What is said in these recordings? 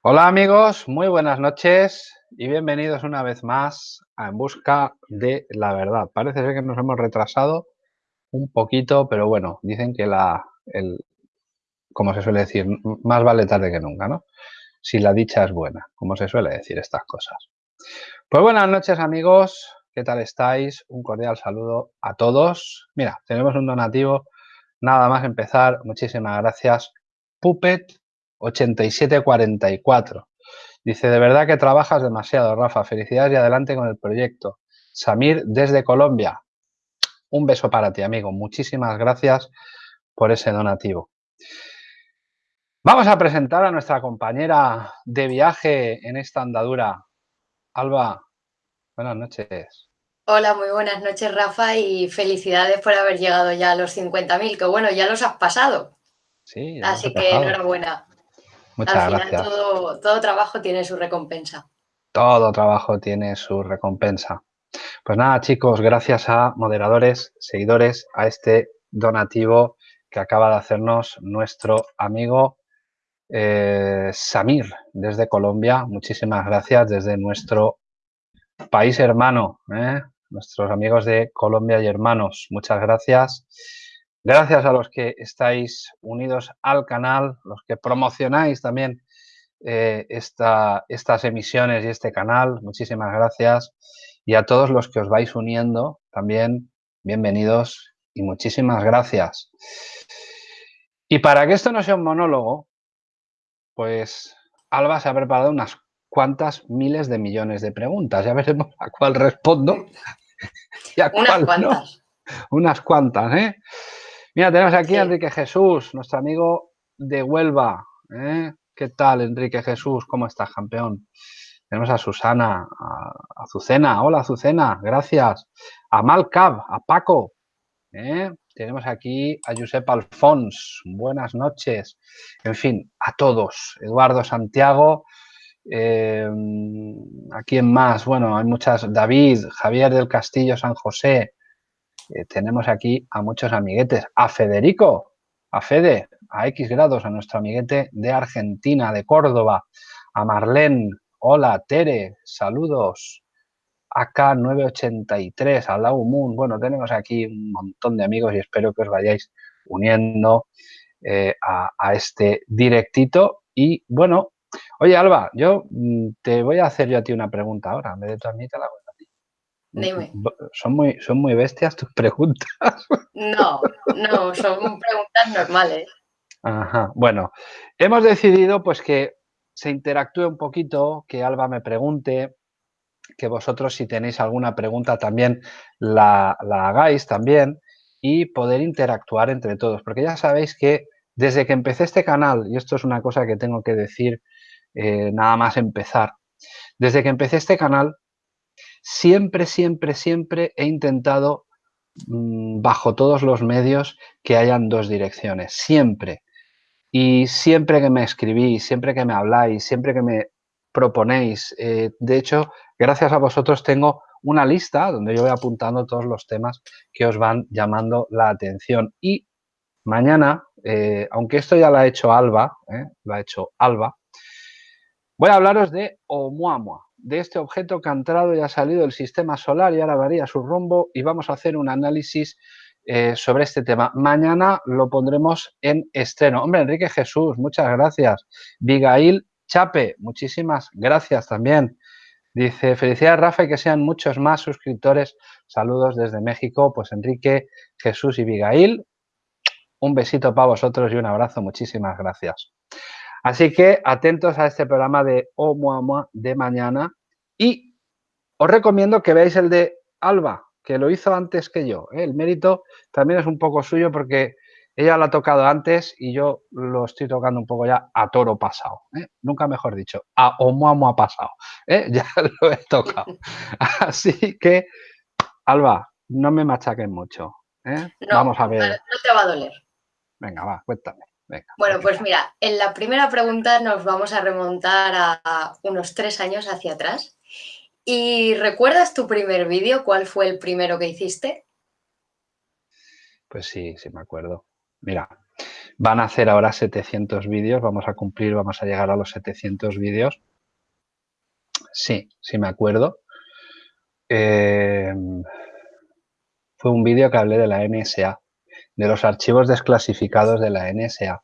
Hola amigos, muy buenas noches y bienvenidos una vez más a En Busca de la Verdad. Parece ser que nos hemos retrasado un poquito, pero bueno, dicen que la, el, como se suele decir, más vale tarde que nunca, ¿no? Si la dicha es buena, como se suele decir estas cosas. Pues buenas noches amigos, ¿qué tal estáis? Un cordial saludo a todos. Mira, tenemos un donativo, nada más empezar, muchísimas gracias. Puppet 8744. Dice, de verdad que trabajas demasiado, Rafa. Felicidades y adelante con el proyecto. Samir desde Colombia. Un beso para ti, amigo. Muchísimas gracias por ese donativo. Vamos a presentar a nuestra compañera de viaje en esta andadura. Alba, buenas noches. Hola, muy buenas noches, Rafa, y felicidades por haber llegado ya a los 50.000, que bueno, ya los has pasado. Sí, Así que enhorabuena. Muchas Al final, gracias. Todo, todo trabajo tiene su recompensa. Todo trabajo tiene su recompensa. Pues nada, chicos, gracias a moderadores, seguidores, a este donativo que acaba de hacernos nuestro amigo eh, Samir desde Colombia. Muchísimas gracias desde nuestro país hermano, ¿eh? nuestros amigos de Colombia y hermanos. Muchas gracias. Gracias a los que estáis unidos al canal, los que promocionáis también eh, esta, estas emisiones y este canal, muchísimas gracias. Y a todos los que os vais uniendo también, bienvenidos y muchísimas gracias. Y para que esto no sea un monólogo, pues Alba se ha preparado unas cuantas miles de millones de preguntas. Ya veremos a cuál respondo y a unas cuantas. Unas cuantas, ¿eh? Mira, tenemos aquí a Enrique Jesús, nuestro amigo de Huelva. ¿eh? ¿Qué tal, Enrique Jesús? ¿Cómo estás, campeón? Tenemos a Susana, a Azucena. Hola, Azucena, gracias. A Malcab, a Paco. ¿eh? Tenemos aquí a Josep Alfons. Buenas noches. En fin, a todos. Eduardo Santiago. Eh, ¿A quién más? Bueno, hay muchas. David, Javier del Castillo, San José. Eh, tenemos aquí a muchos amiguetes, a Federico, a Fede, a X grados, a nuestro amiguete de Argentina, de Córdoba, a Marlene, hola, Tere, saludos, acá 983, a Lau Moon, bueno, tenemos aquí un montón de amigos y espero que os vayáis uniendo eh, a, este directito. Y bueno, oye Alba, yo mm, te voy a hacer yo a ti una pregunta ahora, en vez de tú a mí te la voy Dime. ¿Son muy, ¿Son muy bestias tus preguntas? No, no, son preguntas normales. Ajá. Bueno, hemos decidido pues que se interactúe un poquito, que Alba me pregunte, que vosotros si tenéis alguna pregunta también la, la hagáis también y poder interactuar entre todos. Porque ya sabéis que desde que empecé este canal, y esto es una cosa que tengo que decir eh, nada más empezar, desde que empecé este canal siempre, siempre, siempre he intentado, mmm, bajo todos los medios, que hayan dos direcciones, siempre. Y siempre que me escribís, siempre que me habláis, siempre que me proponéis, eh, de hecho, gracias a vosotros tengo una lista donde yo voy apuntando todos los temas que os van llamando la atención. Y mañana, eh, aunque esto ya lo ha hecho Alba, eh, lo ha hecho Alba, voy a hablaros de Oumuamua de este objeto que ha entrado y ha salido del sistema solar y ahora varía su rumbo y vamos a hacer un análisis eh, sobre este tema. Mañana lo pondremos en estreno. Hombre, Enrique Jesús, muchas gracias. Vigail Chape, muchísimas gracias también. Dice, felicidades Rafa y que sean muchos más suscriptores. Saludos desde México. Pues Enrique, Jesús y Vigail, un besito para vosotros y un abrazo. Muchísimas gracias. Así que atentos a este programa de Oumuamua de mañana y os recomiendo que veáis el de Alba, que lo hizo antes que yo. ¿eh? El mérito también es un poco suyo porque ella lo ha tocado antes y yo lo estoy tocando un poco ya a toro pasado. ¿eh? Nunca mejor dicho, a Oumuamua pasado. ¿eh? Ya lo he tocado. Así que, Alba, no me machaquen mucho. No, Vamos a ver. No te va a doler. Venga, va, cuéntame. Venga, bueno, pues mira, en la primera pregunta nos vamos a remontar a unos tres años hacia atrás. ¿Y recuerdas tu primer vídeo? ¿Cuál fue el primero que hiciste? Pues sí, sí me acuerdo. Mira, Van a hacer ahora 700 vídeos, vamos a cumplir, vamos a llegar a los 700 vídeos. Sí, sí me acuerdo. Em, fue un vídeo que hablé de la NSA, de los archivos desclasificados de la NSA.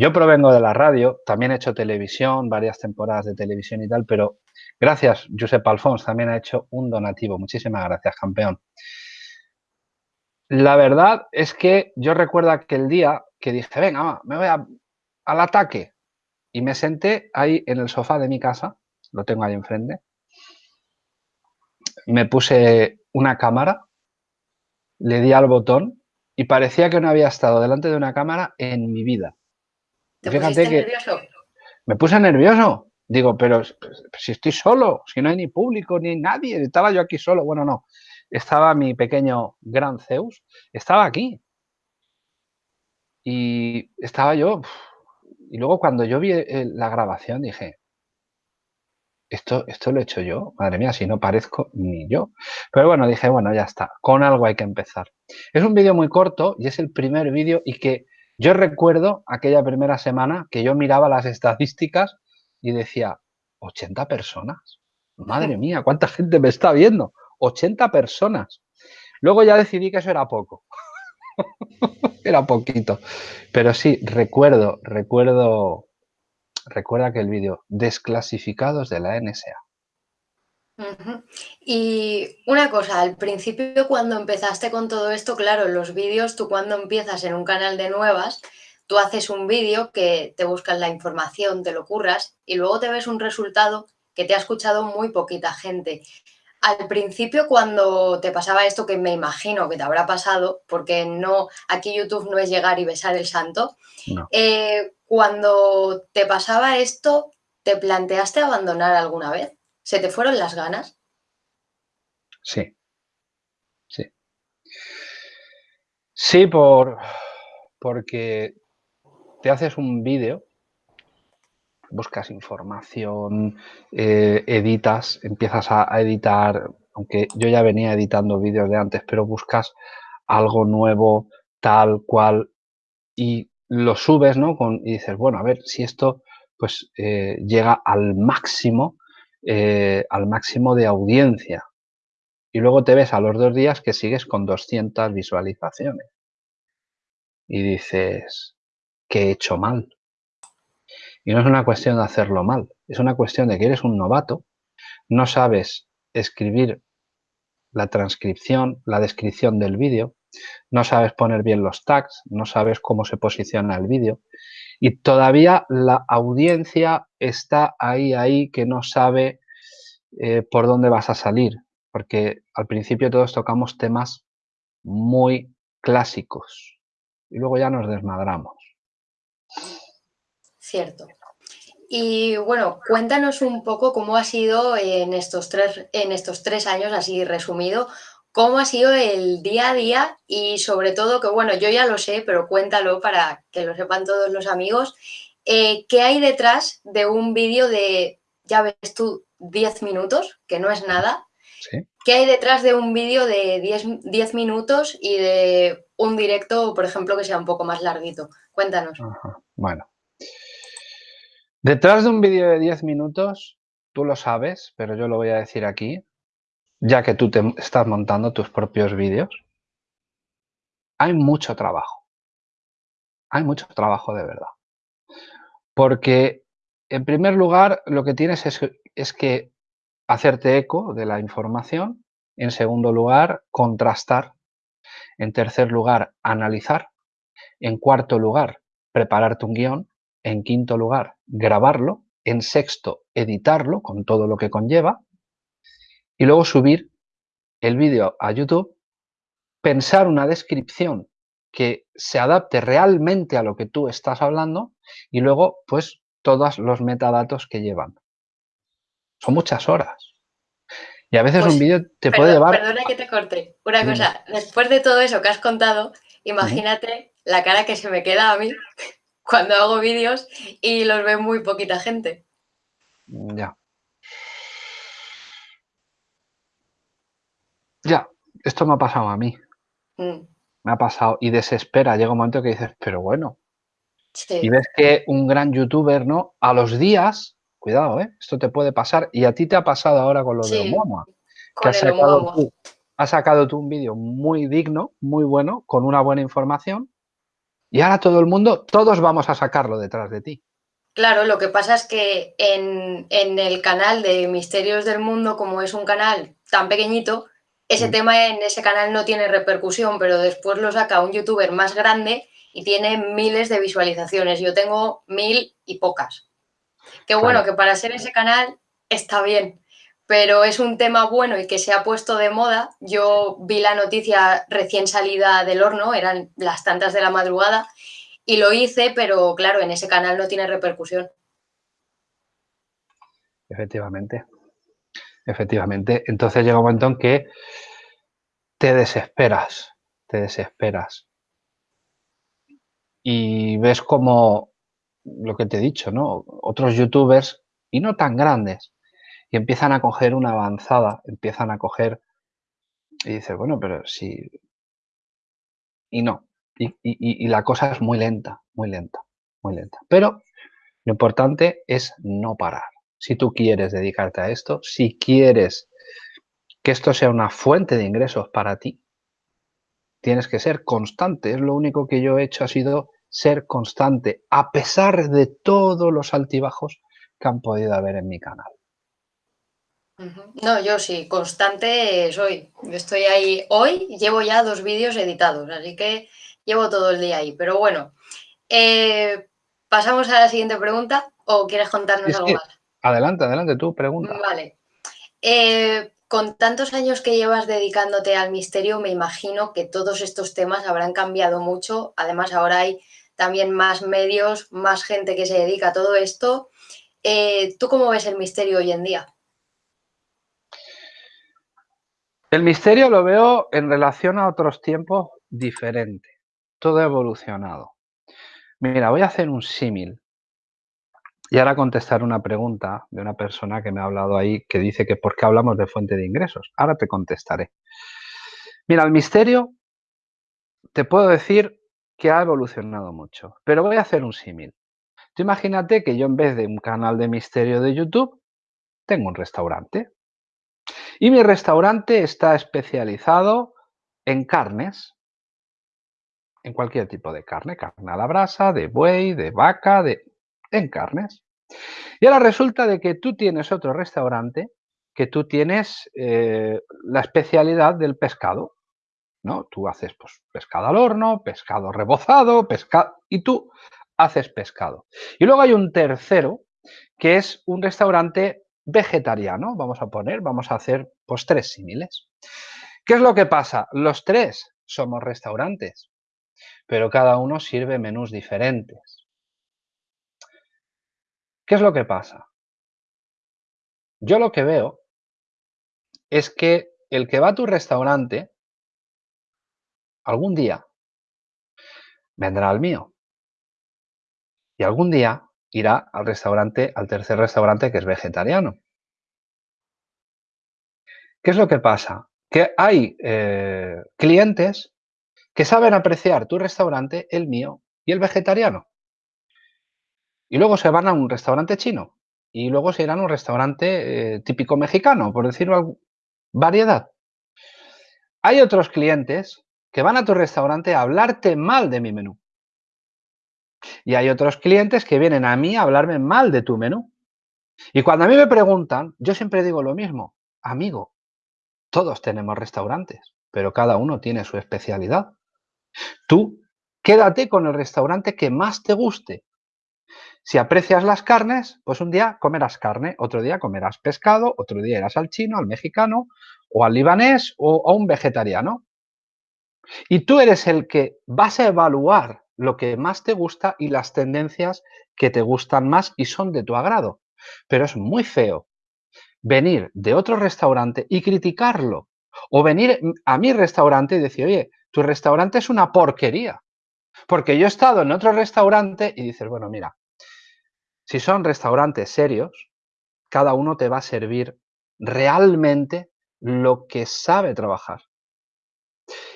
Yo provengo de la radio, también he hecho televisión, varias temporadas de televisión y tal, pero gracias, Josep Alfons también ha hecho un donativo. Muchísimas gracias, campeón. La verdad es que yo recuerdo aquel día que dije, venga, me voy al ataque. Y me senté ahí en el sofá de mi casa, lo tengo ahí enfrente. Me puse una cámara, le di al botón y parecía que no había estado delante de una cámara en mi vida. ¿Te Fíjate que nervioso? Me puse nervioso. Digo, pero si estoy solo, si no hay ni público ni nadie, estaba yo aquí solo. Bueno, no, estaba mi pequeño gran Zeus, estaba aquí. Y estaba yo, y luego cuando yo vi eh, la grabación dije, esto, esto lo he hecho yo, madre mía, si no parezco ni yo. Pero bueno, dije, bueno, ya está, con algo hay que empezar. Es un vídeo muy corto y es el primer vídeo y que yo recuerdo aquella primera semana que yo miraba las estadísticas y decía, 80 personas. Madre mía, ¿cuánta gente me está viendo? 80 personas. Luego ya decidí que eso era poco. era poquito. Pero sí, recuerdo, recuerdo, recuerda que el vídeo, desclasificados de la NSA. Y una cosa, al principio cuando empezaste con todo esto, claro, los vídeos, tú cuando empiezas en un canal de nuevas, tú haces un vídeo que te buscas la información, te lo curras y luego te ves un resultado que te ha escuchado muy poquita gente. Al principio, cuando te pasaba esto, que me imagino que te habrá pasado, porque no, aquí YouTube no es llegar y besar el santo, eh, cuando te pasaba esto, ¿te planteaste abandonar alguna vez? ¿Se te fueron las ganas? Sí. Sí. Sí, por, porque te haces un vídeo buscas información, eh, editas, empiezas a, editar, aunque yo ya venía editando vídeos de antes, pero buscas algo nuevo, tal cual, y lo subes, ¿no? Con, y dices, bueno, a ver si esto pues eh, llega al máximo, eh, al máximo de audiencia. Y luego te ves a los dos días que sigues con 200 visualizaciones. Y dices, ¿qué he hecho mal? Y no es una cuestión de hacerlo mal, es una cuestión de que eres un novato, no sabes escribir la transcripción, la descripción del vídeo, no sabes poner bien los tags, no sabes cómo se posiciona el vídeo y todavía la audiencia está ahí, ahí, que no sabe eh, por dónde vas a salir, porque al principio todos tocamos temas muy clásicos y luego ya nos desmadramos. Cierto. Y bueno, cuéntanos un poco cómo ha sido en estos tres, en estos tres años, así resumido, cómo ha sido el día a día y sobre todo que, bueno, yo ya lo sé, pero cuéntalo para que lo sepan todos los amigos, eh, ¿qué hay detrás de un vídeo de, ya ves tú, 10 minutos, que no es nada? ¿Qué hay detrás de un vídeo de 10, minutos y de un directo, por ejemplo, que sea un poco más larguito? Cuéntanos. Bueno, Detrás de un vídeo de 10 minutos, tú lo sabes, pero yo lo voy a decir aquí, ya que tú te estás montando tus propios vídeos, hay mucho trabajo. Hay mucho trabajo de verdad. Porque, en primer lugar, lo que tienes es, es que hacerte eco de la información. En segundo lugar, contrastar. En tercer lugar, analizar. En cuarto lugar, prepararte un guion. En quinto lugar, grabarlo. En sexto, editarlo con todo lo que conlleva. Y luego subir el vídeo a YouTube, pensar una descripción que se adapte realmente a lo que tú estás hablando y luego, pues, todos los metadatos que llevan. Son muchas horas. Y a veces un pues, vídeo te puede llevar... Perdona que te corte. Una cosa, después de todo eso que has contado, imagínate la cara que se me queda a mí cuando hago vídeos y los ve muy poquita gente. Ya. Ya, esto me ha pasado a mí. Mm. me ha pasado, y desespera, llega un momento que dices, pero bueno. Y ves que un gran youtuber, ¿no? A los días, cuidado, ¿eh? Esto te puede pasar, y a ti te ha pasado ahora con lo de Omoa. Que has sacado, tú, has sacado tú un vídeo muy digno, muy bueno, con una buena información, y ahora todo el mundo, todos vamos a sacarlo detrás de ti. Claro, lo que pasa es que en, el canal de Misterios del Mundo, como es un canal tan pequeñito, ese mm. tema en ese canal no tiene repercusión, pero después lo saca un youtuber más grande y tiene miles de visualizaciones. Yo tengo mil y pocas. Qué bueno, que para ser ese canal está bien, pero es un tema bueno y que se ha puesto de moda. Yo vi la noticia recién salida del horno, eran las tantas de la madrugada, y lo hice, pero claro, en ese canal no tiene repercusión. Efectivamente, efectivamente. Entonces llega un momento en que te desesperas, te desesperas. Y ves como lo que te he dicho, ¿no? Otros youtubers, y no tan grandes, y empiezan a coger una avanzada, empiezan a coger y dices, bueno, pero si... Y no, y, la cosa es muy lenta, muy lenta, muy lenta. Pero lo importante es no parar. Si tú quieres dedicarte a esto, si quieres que esto sea una fuente de ingresos para ti, tienes que ser constante. Es lo único que yo he hecho ha sido ser constante, a pesar de todos los altibajos que han podido haber en mi canal. No, yo sí, constante soy. Yo estoy ahí hoy, llevo ya dos vídeos editados, así que llevo todo el día ahí. Pero bueno, eh, pasamos a la siguiente pregunta o quieres contarnos algo más. Adelante, adelante, tú pregunta. Vale. Eh, con tantos años que llevas dedicándote al misterio, me imagino que todos estos temas habrán cambiado mucho. Además, ahora hay también más medios, más gente que se dedica a todo esto. Eh, ¿Tú cómo ves el misterio hoy en día? El misterio lo veo en relación a otros tiempos diferente. Todo evolucionado. Mira, voy a hacer un símil. Y ahora contestar una pregunta de una persona que me ha hablado ahí que dice que por qué hablamos de fuente de ingresos. Ahora te contestaré. Mira, el misterio te puedo decir que ha evolucionado mucho, pero voy a hacer un símil. Tú imagínate que yo en vez de un canal de misterio de YouTube, tengo un restaurante. Y mi restaurante está especializado en carnes, en cualquier tipo de carne, carne a la brasa, de buey, de vaca, de... en carnes. Y ahora resulta de que tú tienes otro restaurante que tú tienes eh, la especialidad del pescado, ¿no? Tú haces pues, pescado al horno, pescado rebozado, pescado... y tú haces pescado. Y luego hay un tercero que es un restaurante vegetariano, vamos a poner, vamos a hacer pues tres símiles. ¿Qué es lo que pasa? Los tres somos restaurantes, pero cada uno sirve menús diferentes. ¿Qué es lo que pasa? Yo lo que veo es que el que va a tu restaurante algún día vendrá al mío. Y algún día irá al restaurante, al tercer restaurante que es vegetariano. ¿Qué es lo que pasa? Que hay eh, clientes que saben apreciar tu restaurante, el mío y el vegetariano. Y luego se van a un restaurante chino y luego se irán a un restaurante eh, típico mexicano, por decirlo variedad. Hay otros clientes que van a tu restaurante a hablarte mal de mi menú. Y hay otros clientes que vienen a mí a hablarme mal de tu menú. Y cuando a mí me preguntan, yo siempre digo lo mismo, amigo, todos tenemos restaurantes, pero cada uno tiene su especialidad. Tú quédate con el restaurante que más te guste. Si aprecias las carnes, pues un día comerás carne, otro día comerás pescado, otro día irás al chino, al mexicano, o al libanés, o a un vegetariano. Y tú eres el que vas a evaluar lo que más te gusta y las tendencias que te gustan más y son de tu agrado. Pero es muy feo venir de otro restaurante y criticarlo. O venir a mi restaurante y decir, oye, tu restaurante es una porquería. Porque yo he estado en otro restaurante y dices, bueno, mira, si son restaurantes serios, cada uno te va a servir realmente lo que sabe trabajar.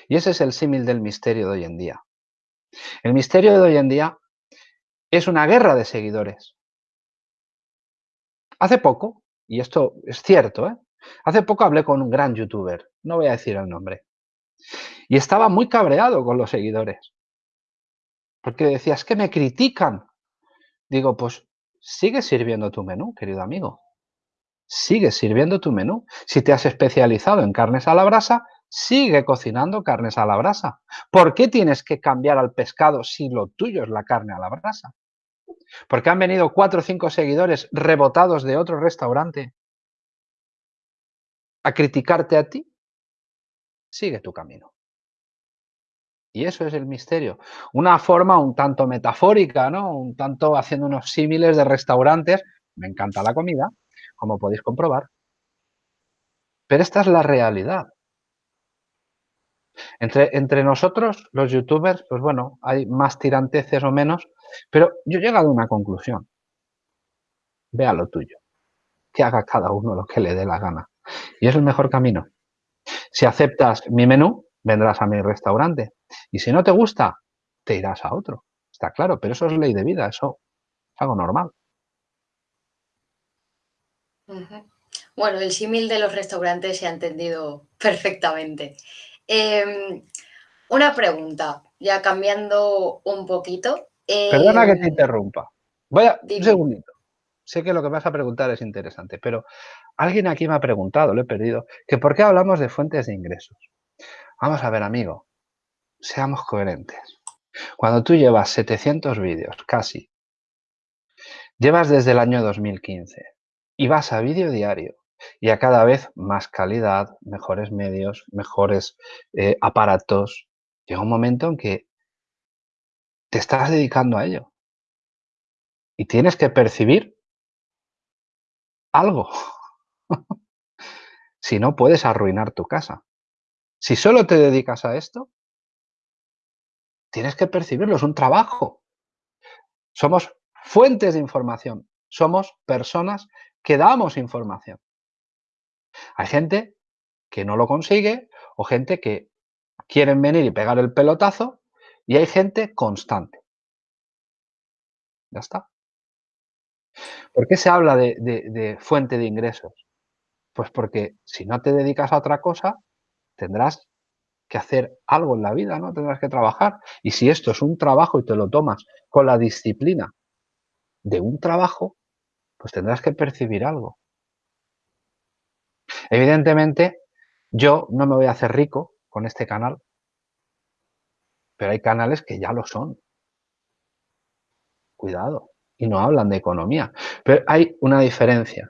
Y ese es el símil del misterio de hoy en día. El misterio de hoy en día es una guerra de seguidores. Hace poco, y esto es cierto, ¿eh? hace poco hablé con un gran youtuber, no voy a decir el nombre, y estaba muy cabreado con los seguidores. Porque decía, es que me critican. Digo, pues sigue sirviendo tu menú, querido amigo. Sigue sirviendo tu menú. Si te has especializado en carnes a la brasa, sigue cocinando carnes a la brasa. ¿Por qué tienes que cambiar al pescado si lo tuyo es la carne a la brasa? Porque han venido cuatro o cinco seguidores rebotados de otro restaurante a criticarte a ti. Sigue tu camino. Y eso es el misterio. Una forma un tanto metafórica, ¿no? Un tanto haciendo unos símiles de restaurantes. Me encanta la comida, como podéis comprobar. Pero esta es la realidad. Entre, entre nosotros, los youtubers, pues bueno, hay más tiranteces o menos, pero yo he llegado a una conclusión. Vea lo tuyo. Que haga cada uno lo que le dé la gana. Y es el mejor camino. Si aceptas mi menú, vendrás a mi restaurante. Y si no te gusta, te irás a otro. Está claro, pero eso es ley de vida, eso es algo normal. Bueno, el símil de los restaurantes se ha entendido perfectamente. Em, una pregunta, ya cambiando un poquito. Perdona que te em, interrumpa. Voy a, un segundito. Sé que lo que me vas a preguntar es interesante, pero alguien aquí me ha preguntado, lo he perdido, que por qué hablamos de fuentes de ingresos. Vamos a ver, amigo, seamos coherentes. Cuando tú llevas 700 vídeos, casi, llevas desde el año 2015 y vas a vídeo diario y a cada vez más calidad, mejores medios, mejores eh, aparatos, llega un momento en que te estás dedicando a ello y tienes que percibir algo. si no, puedes arruinar tu casa. Si solo te dedicas a esto, tienes que percibirlo, es un trabajo. Somos fuentes de información, somos personas que damos información. Hay gente que no lo consigue o gente que quieren venir y pegar el pelotazo y hay gente constante. Ya está. ¿Por qué se habla de, de fuente de ingresos? Pues porque si no te dedicas a otra cosa, tendrás que hacer algo en la vida, ¿no? Tendrás que trabajar. Y si esto es un trabajo y te lo tomas con la disciplina de un trabajo, pues tendrás que percibir algo. Evidentemente, yo no me voy a hacer rico con este canal, pero hay canales que ya lo son. Cuidado. Y no hablan de economía. Pero hay una diferencia.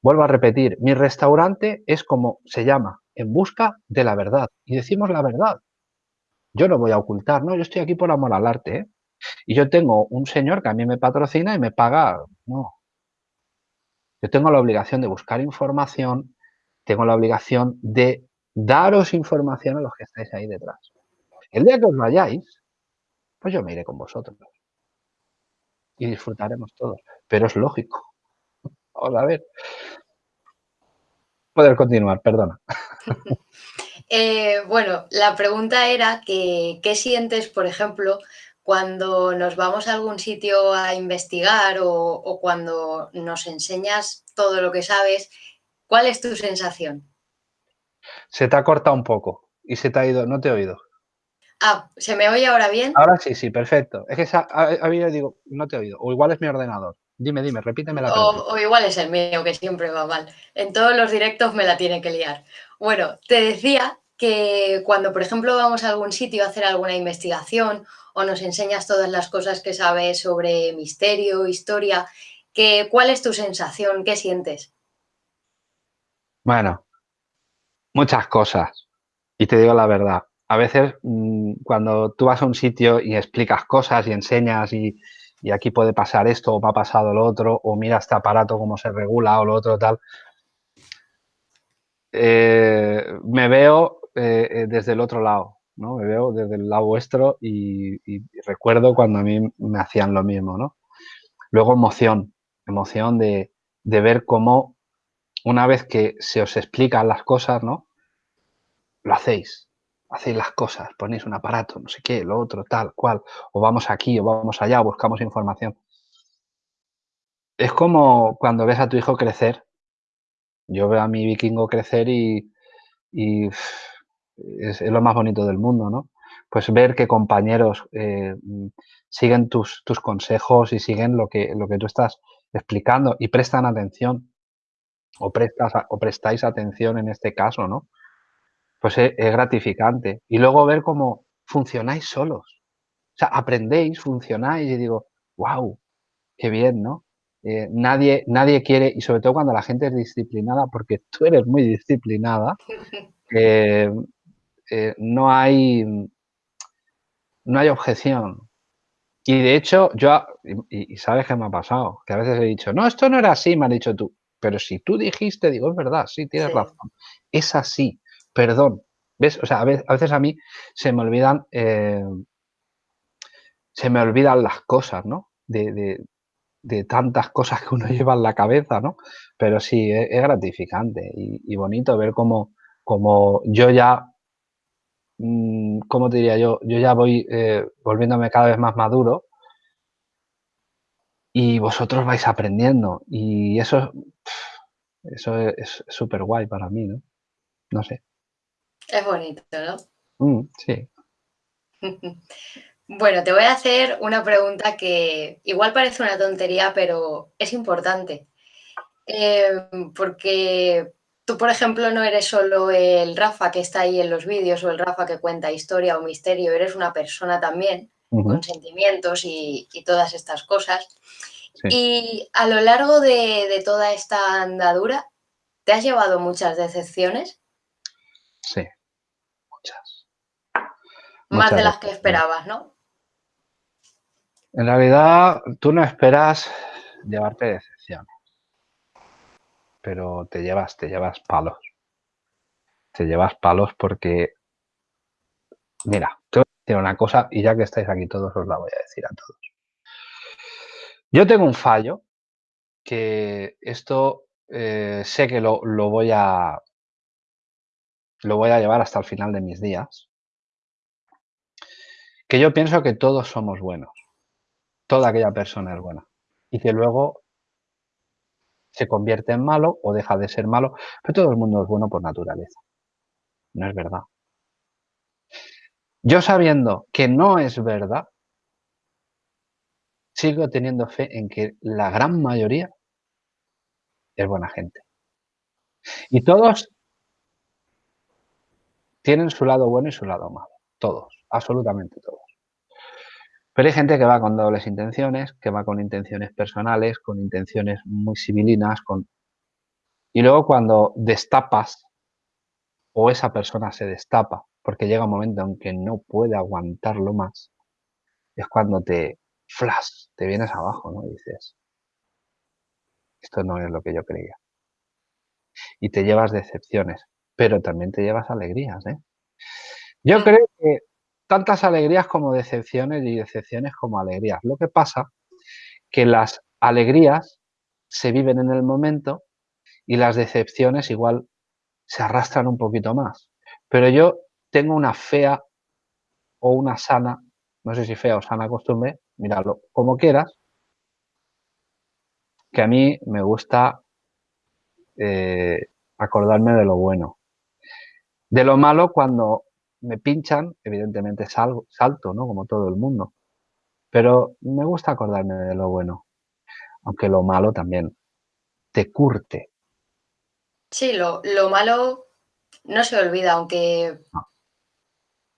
Vuelvo a repetir, mi restaurante es como se llama, en busca de la verdad. Y decimos la verdad. Yo no voy a ocultar, no, yo estoy aquí por amor al arte. ¿eh? Y yo tengo un señor que a mí me patrocina y me paga. No. Yo tengo la obligación de buscar información, tengo la obligación de daros información a los que estáis ahí detrás. El día que os vayáis, pues yo me iré con vosotros. Y disfrutaremos todos. Pero es lógico. Vamos a ver. Poder continuar, perdona. Eh, bueno, la pregunta era que, ¿qué sientes, por ejemplo, cuando nos vamos a algún sitio a investigar o, cuando nos enseñas todo lo que sabes, ¿cuál es tu sensación? Se te ha cortado un poco y se te ha ido, no te he oído. Ah, ¿se me oye ahora bien? Ahora sí, sí, perfecto. Es que a, mí digo, no te he oído, o igual es mi ordenador. Dime, dime, repíteme la pregunta. O, igual es el mío, que siempre va mal. En todos los directos me la tiene que liar. Bueno, te decía que cuando, por ejemplo, vamos a algún sitio a hacer alguna investigación o nos enseñas todas las cosas que sabes sobre misterio, historia, que, ¿cuál es tu sensación? ¿Qué sientes? Bueno, muchas cosas. Y te digo la verdad, a veces mm, cuando tú vas a un sitio y explicas cosas y enseñas y, y aquí puede pasar esto o me ha pasado lo otro, o mira este aparato cómo se regula o lo otro tal. Eh, me veo eh, eh, desde el otro lado, ¿no? Me veo desde el lado vuestro y, recuerdo cuando a mí me hacían lo mismo, ¿no? Luego emoción, emoción de, de ver cómo una vez que se os explican las cosas, ¿no? Lo hacéis, hacéis las cosas, ponéis un aparato, no sé qué, lo otro, tal, cual, o vamos aquí, o vamos allá, buscamos información. Es como cuando ves a tu hijo crecer. Yo veo a mi vikingo crecer y, es, lo más bonito del mundo, ¿no? Pues ver que compañeros eh, siguen tus, tus, consejos y siguen lo que, lo que tú estás explicando y prestan atención o, prestas, o prestáis atención en este caso, ¿no? Pues es, gratificante. Y luego ver cómo funcionáis solos. O sea, aprendéis, funcionáis y digo, wow, qué bien, ¿no? Eh, nadie, nadie quiere, y sobre todo cuando la gente es disciplinada, porque tú eres muy disciplinada, eh, eh, no hay no hay objeción. Y de hecho, yo, y, sabes qué me ha pasado, que a veces he dicho, no, esto no era así, me has dicho tú. Pero si tú dijiste, digo, es verdad, sí, tienes razón. Es así, perdón. ¿Ves? O sea, a veces a, mí se me olvidan, eh, se me olvidan las cosas, ¿no? De, tantas cosas que uno lleva en la cabeza, ¿no? Pero sí, es, gratificante y, bonito ver cómo, cómo yo ya Mm, ¿cómo te diría yo? Yo ya voy eh, volviéndome cada vez más maduro y vosotros vais aprendiendo y eso, eso es súper guay para mí, ¿no? No sé. Es bonito, ¿no? Mm, sí. bueno, te voy a hacer una pregunta que igual parece una tontería, pero es importante. Eh, porque Tú, por ejemplo, no eres solo el Rafa que está ahí en los vídeos o el Rafa que cuenta historia o misterio, eres una persona también con sentimientos y, todas estas cosas. Y a lo largo de, toda esta andadura, ¿te has llevado muchas decepciones? Sí, muchas. Más de las que esperabas, ¿no? En realidad, tú no esperas llevarte decepciones pero te llevas, te llevas palos. Te llevas palos porque, mira, te voy a decir una cosa y ya que estáis aquí todos os la voy a decir a todos. Yo tengo un fallo que esto eh, sé que lo, lo, voy a lo voy a llevar hasta el final de mis días. Que yo pienso que todos somos buenos. Toda aquella persona es buena. Y que luego se convierte en malo o deja de ser malo, pero todo el mundo es bueno por naturaleza. No es verdad. Yo sabiendo que no es verdad, sigo teniendo fe en que la gran mayoría es buena gente. Y todos tienen su lado bueno y su lado malo. Todos, absolutamente todos. Pero hay gente que va con dobles intenciones, que va con intenciones personales, con intenciones muy civilinas, con... y luego cuando destapas o esa persona se destapa, porque llega un momento en que no puede aguantarlo más, es cuando te flash, te vienes abajo, ¿no? Y dices, esto no es lo que yo creía. Y te llevas decepciones, pero también te llevas alegrías, ¿eh? Yo creo que tantas alegrías como decepciones y decepciones como alegrías. Lo que pasa que las alegrías se viven en el momento y las decepciones igual se arrastran un poquito más. Pero yo tengo una fea o una sana, no sé si fea o sana costumbre, míralo como quieras, que a mí me gusta eh, acordarme de lo bueno. De lo malo cuando me pinchan, evidentemente salgo, salto, ¿no? Como todo el mundo. Pero me gusta acordarme de lo bueno, aunque lo malo también te curte. Sí, lo, malo no se olvida, aunque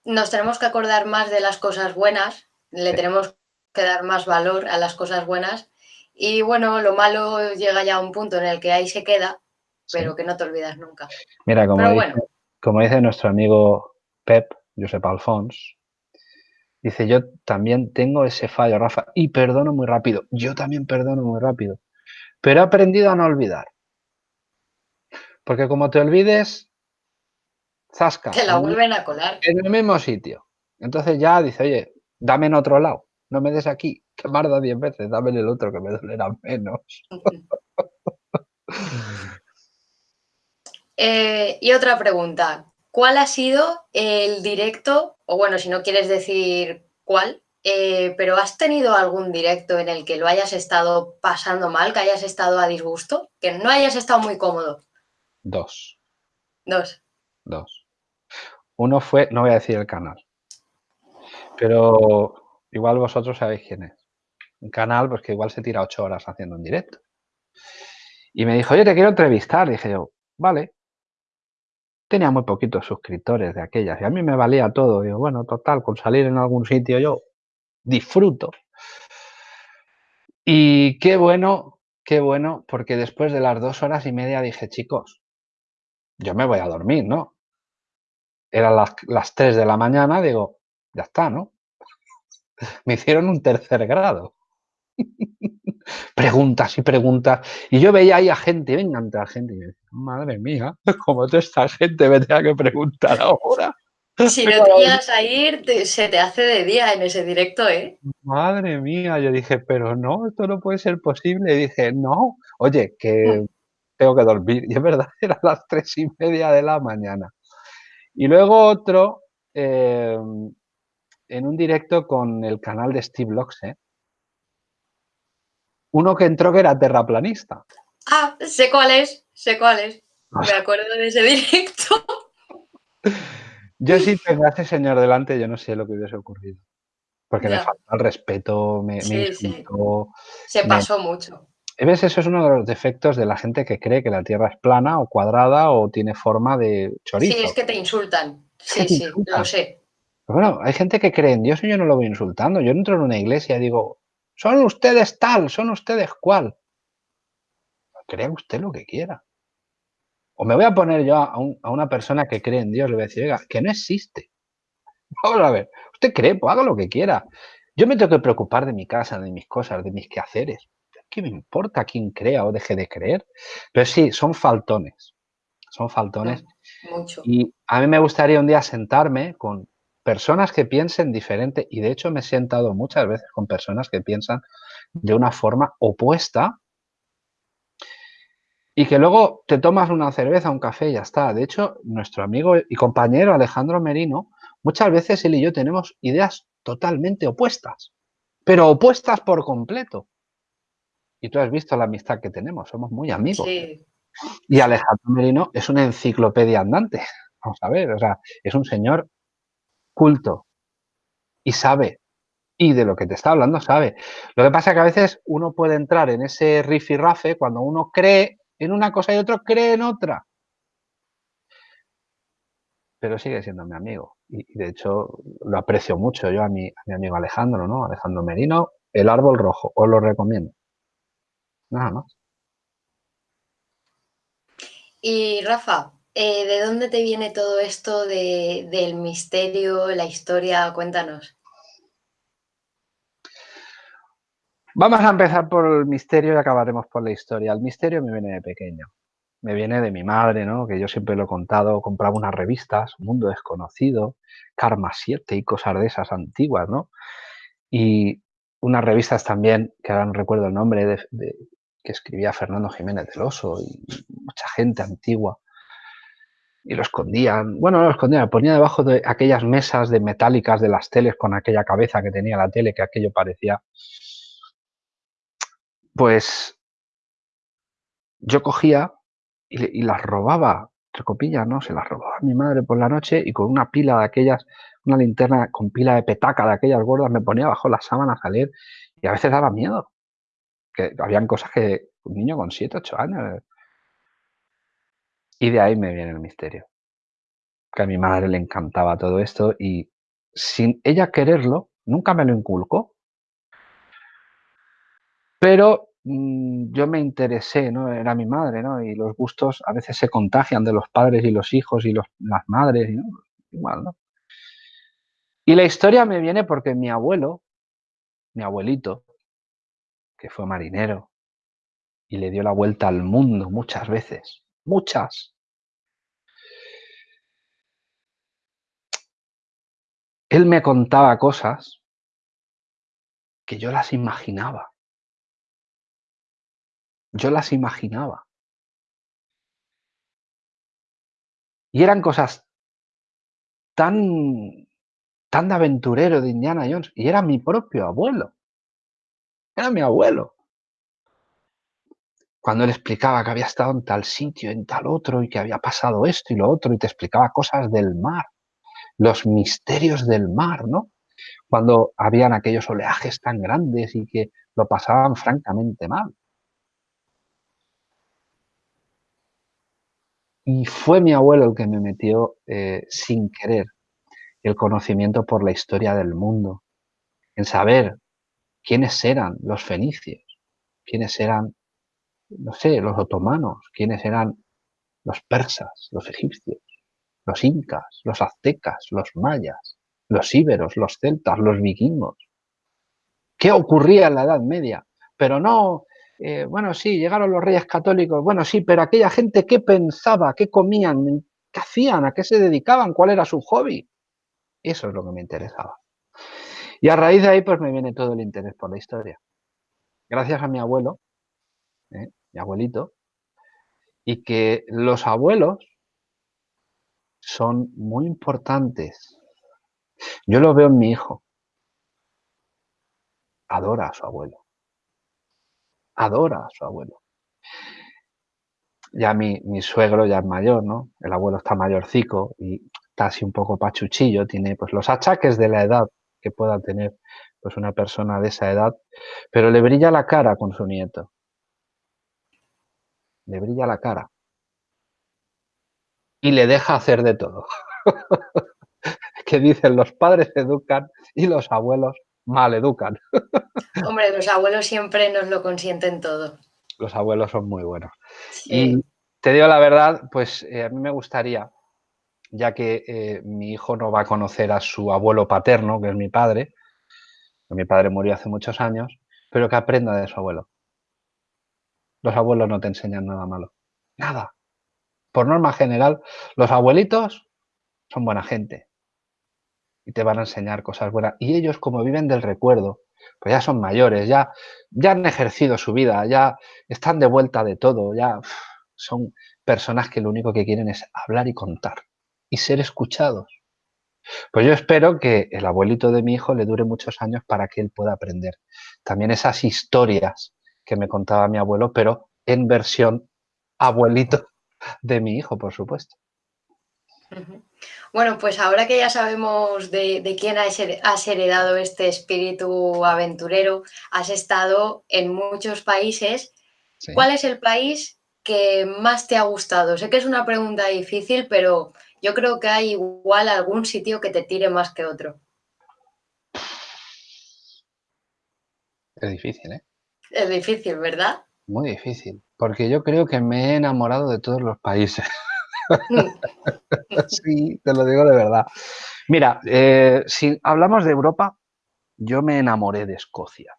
nos tenemos que acordar más de las cosas buenas, le tenemos que dar más valor a las cosas buenas. Y bueno, lo malo llega ya a un punto en el que ahí se queda, pero que no te olvidas nunca. Mira, como, como dice nuestro amigo Pep, Josep Alfons, dice, yo también tengo ese fallo, Rafa, y perdono muy rápido. Yo también perdono muy rápido. Pero he aprendido a no olvidar. Porque como te olvides, zasca. Te la vuelven a colar. En el mismo sitio. Entonces ya dice, oye, dame en otro lado. No me des aquí, que marda diez veces, dame en el otro que me dolerá menos. Eh, y otra pregunta. ¿cuál ha sido el directo, o bueno, si no quieres decir cuál, eh, pero ¿has tenido algún directo en el que lo hayas estado pasando mal, que hayas estado a disgusto, que no hayas estado muy cómodo? Dos. Dos. Dos. Uno fue, no voy a decir el canal, pero igual vosotros sabéis quién es. Un canal pues que igual se tira ocho horas haciendo un directo. Y me dijo, oye, te quiero entrevistar. Dije yo, vale. Tenía muy poquitos suscriptores de aquellas y a mí me valía todo. Digo, bueno, total, con salir en algún sitio yo disfruto. Y qué bueno, qué bueno, porque después de las dos horas y media dije, chicos, yo me voy a dormir, ¿no? Eran las, las 3 de la mañana, digo, ya está, ¿no? Me hicieron un tercer grado. preguntas y preguntas. Y yo veía ahí a gente, venga, a gente, y decía, madre mía, como toda esta gente me tenga que preguntar ahora. Si no te ibas a ir, se te hace de día en ese directo, ¿eh? Madre mía, yo dije, pero no, esto no puede ser posible. Y dije, no, oye, que mm. tengo que dormir. Y es verdad, eran las tres y media de la mañana. Y luego otro, em, en un directo con el canal de Steve Locks, ¿eh? Uno que entró que era terraplanista. Ah, sé cuál es, sé cuál es. Me acuerdo de ese directo. Yo sí tengo a ese señor delante, yo no sé lo que hubiese ocurrido. Porque me falta el respeto, me, sí, Se pasó mucho. ¿Ves? Eso es uno de los defectos de la gente que cree que la Tierra es plana o cuadrada o tiene forma de chorizo. Sí, es que te insultan. Sí, sí, lo sé. bueno, hay gente que cree en Dios y yo no lo voy insultando. Yo entro en una iglesia y digo, son ustedes tal, son ustedes cual. Crea usted lo que quiera. O me voy a poner yo a, una persona que cree en Dios, le voy a decir, oiga, que no existe. Vamos a ver, usted cree, pues haga lo que quiera. Yo me tengo que preocupar de mi casa, de mis cosas, de mis quehaceres. ¿Qué me importa quién crea o deje de creer? Pero sí, son faltones. Son faltones. mucho. Y a mí me gustaría un día sentarme con personas que piensen diferente, y de hecho me he sentado muchas veces con personas que piensan de una forma opuesta y que luego te tomas una cerveza, un café y ya está. De hecho, nuestro amigo y compañero Alejandro Merino, muchas veces él y yo tenemos ideas totalmente opuestas, pero opuestas por completo. Y tú has visto la amistad que tenemos, somos muy amigos. Y Alejandro Merino es una enciclopedia andante. Vamos a ver, o sea, es un señor culto y sabe. Y de lo que te está hablando sabe. Lo que pasa es que a veces uno puede entrar en ese rifirrafe cuando uno cree en una cosa y otro cree en otra. Pero sigue siendo mi amigo. Y, de hecho lo aprecio mucho yo a mi, a mi amigo Alejandro, ¿no? Alejandro Merino, El Árbol Rojo. Os lo recomiendo. Nada más. Y Rafa, eh, ¿De dónde te viene todo esto del misterio, la historia? Cuéntanos. Vamos a empezar por el misterio y acabaremos por la historia. El misterio me viene de pequeño. Me viene de mi madre, ¿no? Que yo siempre lo he contado, compraba unas revistas, Mundo Desconocido, Karma 7 y cosas de esas antiguas, ¿no? Y unas revistas también, que ahora no recuerdo el nombre, de, que escribía Fernando Jiménez del Oso y mucha gente antigua y lo escondían. Bueno, no lo escondían, lo ponía debajo de aquellas mesas de metálicas de las teles con aquella cabeza que tenía la tele, que aquello parecía. Pues yo cogía y, las robaba, entre ¿no? Se las robaba a mi madre por la noche y con una pila de aquellas, una linterna con pila de petaca de aquellas gordas, me ponía bajo las sábanas a leer y a veces daba miedo. Que habían cosas que un niño con 7, 8 años y de ahí me viene el misterio. Que a mi madre le encantaba todo esto y sin ella quererlo, nunca me lo inculcó. Pero mm, yo me interesé, ¿no? Era mi madre, ¿no? Y los gustos a veces se contagian de los padres y los hijos y los, las madres, ¿no? Igual, ¿no? Y la historia me viene porque mi abuelo, mi abuelito, que fue marinero y le dio la vuelta al mundo muchas veces, muchas. Él me contaba cosas que yo las imaginaba. Yo las imaginaba. Y eran cosas tan, tan aventurero de Indiana Jones, y era mi propio abuelo. Era mi abuelo. Cuando él explicaba que había estado en tal sitio, en tal otro, y que había pasado esto y lo otro, y te explicaba cosas del mar, los misterios del mar, ¿no? Cuando habían aquellos oleajes tan grandes y que lo pasaban francamente mal. Y fue mi abuelo el que me metió eh, sin querer el conocimiento por la historia del mundo, en saber quiénes eran los fenicios, quiénes eran, no sé, los otomanos, quiénes eran los persas, los egipcios, los incas, los aztecas, los mayas, los íberos, los celtas, los vikingos. ¿Qué ocurría en la Edad Media? Pero no eh, bueno, sí, llegaron los reyes católicos, bueno, sí, pero aquella gente, ¿qué pensaba? ¿Qué comían? ¿Qué hacían? ¿A qué se dedicaban? ¿Cuál era su hobby? Eso es lo que me interesaba. Y a raíz de ahí, pues me viene todo el interés por la historia. Gracias a mi abuelo, ¿eh? Mi abuelito, y que los abuelos son muy importantes. Yo lo veo en mi hijo. Adora a su abuelo adora a su abuelo. Ya mi, mi suegro ya es mayor, ¿no? El abuelo está mayorcico y está así un poco pachuchillo, tiene pues los achaques de la edad que pueda tener pues una persona de esa edad, pero le brilla la cara con su nieto. Le brilla la cara. Y le deja hacer de todo. que dicen los padres educan y los abuelos mal educan. Hombre, los abuelos siempre nos lo consienten todo. Los abuelos son muy buenos. Y te digo la verdad, pues eh, a mí me gustaría, ya que eh, mi hijo no va a conocer a su abuelo paterno, que es mi padre, mi padre murió hace muchos años, pero que aprenda de su abuelo. Los abuelos no te enseñan nada malo. Nada. Por norma general, los abuelitos son buena gente y te van a enseñar cosas buenas. Y ellos, como viven del recuerdo, pues ya son mayores, ya, ya han ejercido su vida, ya están de vuelta de todo, ya son personas que lo único que quieren es hablar y contar y ser escuchados. Pues yo espero que el abuelito de mi hijo le dure muchos años para que él pueda aprender también esas historias que me contaba mi abuelo, pero en versión abuelito de mi hijo, por supuesto. Bueno, pues ahora que ya sabemos de, quién has heredado este espíritu aventurero, has estado en muchos países. ¿Cuál es el país que más te ha gustado? Sé que es una pregunta difícil, pero yo creo que hay igual algún sitio que te tire más que otro. Es difícil, ¿eh? Es difícil, ¿verdad? Muy difícil, porque yo creo que me he enamorado de todos los países. sí, te lo digo de verdad. Mira, eh, si hablamos de Europa, yo me enamoré de Escocia.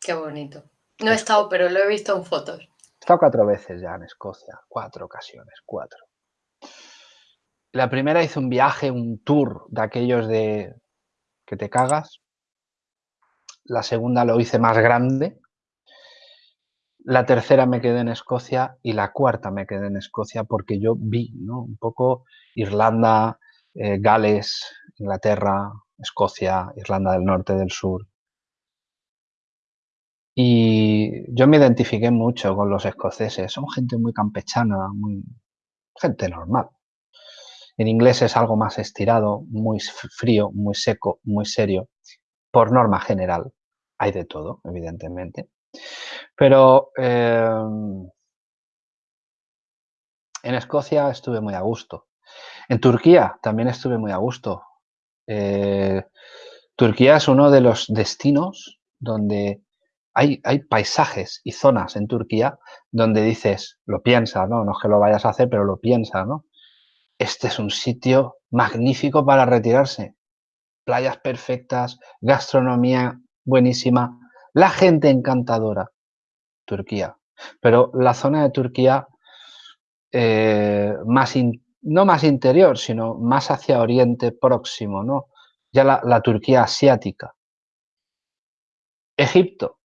Qué bonito. No he estado, pero lo he visto en fotos. He estado cuatro veces ya en Escocia, cuatro ocasiones, cuatro. La primera hice un viaje, un tour de aquellos de que te cagas. La segunda lo hice más grande, la tercera me quedé en Escocia y la cuarta me quedé en Escocia porque yo vi un poco Irlanda, eh, Gales, Inglaterra, Escocia, Irlanda del Norte, del Sur. Y yo me identifiqué mucho con los escoceses. Son gente muy campechana, muy gente normal. En inglés es algo más estirado, muy frío, muy seco, muy serio. Por norma general, hay de todo, evidentemente. Pero em, en Escocia estuve muy a gusto. En Turquía también estuve muy a gusto. Eh, Turquía es uno de los destinos donde hay, hay, paisajes y zonas en Turquía donde dices, lo piensas, ¿no? No es que lo vayas a hacer, pero lo piensas, ¿no? Este es un sitio magnífico para retirarse. Playas perfectas, gastronomía buenísima, la gente encantadora, Turquía. Pero la zona de Turquía, eh, más no más interior, sino más hacia Oriente Próximo, ¿no? Ya la, Turquía asiática. Egipto,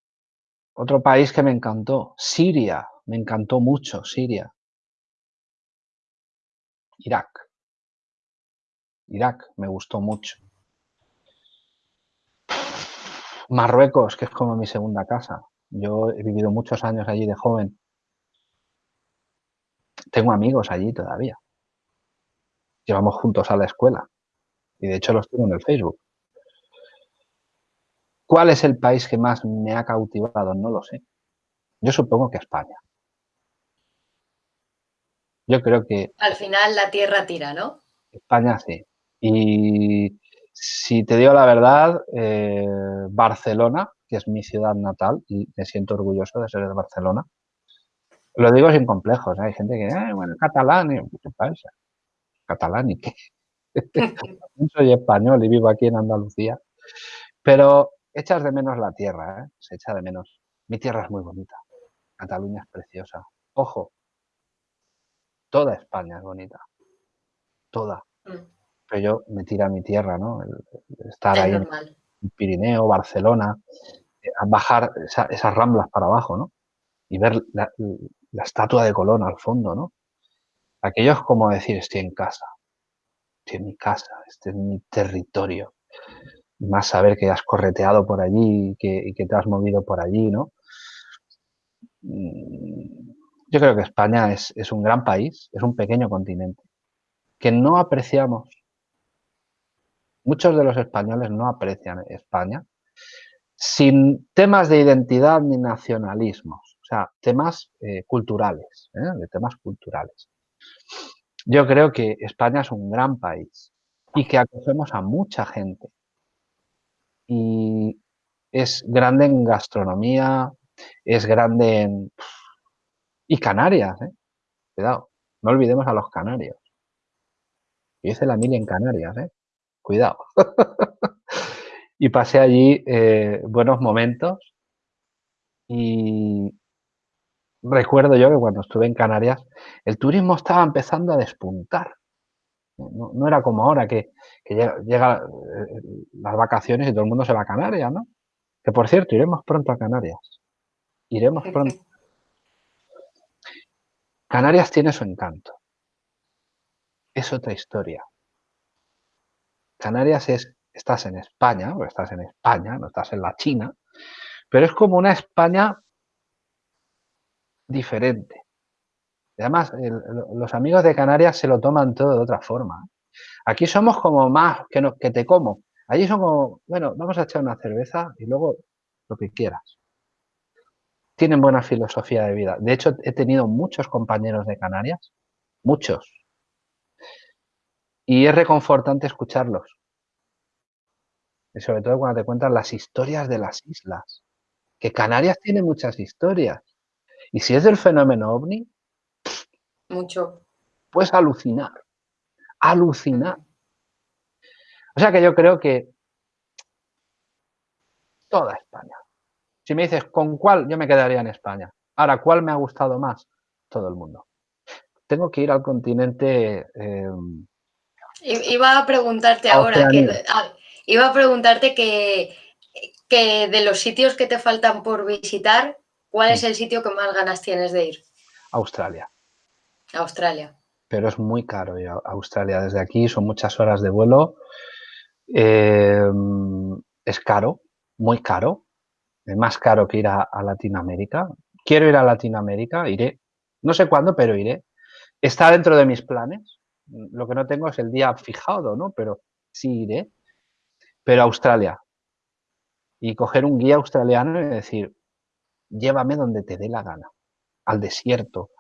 otro país que me encantó. Siria, me encantó mucho Siria. Irak. Irak me gustó mucho. Marruecos, que es como mi segunda casa. Yo he vivido muchos años allí de joven. Tengo amigos allí todavía. Llevamos juntos a la escuela. Y de hecho los tengo en el Facebook. ¿Cuál es el país que más me ha cautivado? No lo sé. Yo supongo que España. Yo creo que... Al final la tierra tira, ¿no? España sí. Y si te digo la verdad, eh, Barcelona, que es mi ciudad natal, y me siento orgulloso de ser de Barcelona, lo digo sin complejos. ¿eh? Hay gente que, eh, bueno, catalán, ¿qué pasa? Catalán y qué. Soy español y vivo aquí en Andalucía. Pero echas de menos la tierra, ¿eh? se echa de menos. Mi tierra es muy bonita. Cataluña es preciosa. Ojo, toda España es bonita. Toda. Pero yo me tira a mi tierra, ¿no? estar ahí en Pirineo, Barcelona, eh, bajar esas ramblas para abajo, ¿no? Y ver la, estatua de Colón al fondo, ¿no? Aquello es como decir, estoy en casa, estoy en mi casa, este es mi territorio. más saber que has correteado por allí y que, te has movido por allí, ¿no? Mm, yo creo que España es, es un gran país, es un pequeño continente, que no apreciamos muchos de los españoles no aprecian España, sin temas de identidad ni nacionalismos, o sea, temas eh, culturales, ¿eh? de temas culturales. Yo creo que España es un gran país y que acogemos a mucha gente. Y es grande en gastronomía, es grande en... Y Canarias, ¿eh? Cuidado, no olvidemos a los canarios. Yo hice la mil en Canarias, ¿eh? Cuidado. y pasé allí eh, buenos momentos y recuerdo yo que cuando estuve en Canarias el turismo estaba empezando a despuntar. No, era como ahora que, llegan llega, eh, las vacaciones y todo el mundo se va a Canarias, ¿no? Que por cierto, iremos pronto a Canarias. Iremos pronto. Canarias tiene su encanto. Es otra historia. Canarias es, estás en España, o estás en España, no estás en la China, pero es como una España diferente. además, los amigos de Canarias se lo toman todo de otra forma. Aquí somos como más que, que te como. Allí son como, bueno, vamos a echar una cerveza y luego lo que quieras. Tienen buena filosofía de vida. De hecho, he tenido muchos compañeros de Canarias, muchos, y es reconfortante escucharlos. Y sobre todo cuando te cuentan las historias de las islas. Que Canarias tiene muchas historias. Y si es del fenómeno ovni, mucho. Puedes alucinar. Alucinar. O sea que yo creo que toda España. Si me dices con cuál, yo me quedaría en España. Ahora, ¿cuál me ha gustado más? Todo el mundo. Tengo que ir al continente em, Iba a preguntarte ahora, que, ah, iba a preguntarte que, que, de los sitios que te faltan por visitar, ¿cuál es el sitio que más ganas tienes de ir? Australia. Australia. Pero es muy caro ir a Australia. Desde aquí son muchas horas de vuelo. Em, es caro, muy caro. Es más caro que ir a Latinoamérica. Quiero ir a Latinoamérica, iré. No sé cuándo, pero iré. Está dentro de mis planes lo que no tengo es el día fijado, ¿no? Pero sí iré. Pero Australia. Y coger un guía australiano y decir, llévame donde te dé la gana. Al desierto,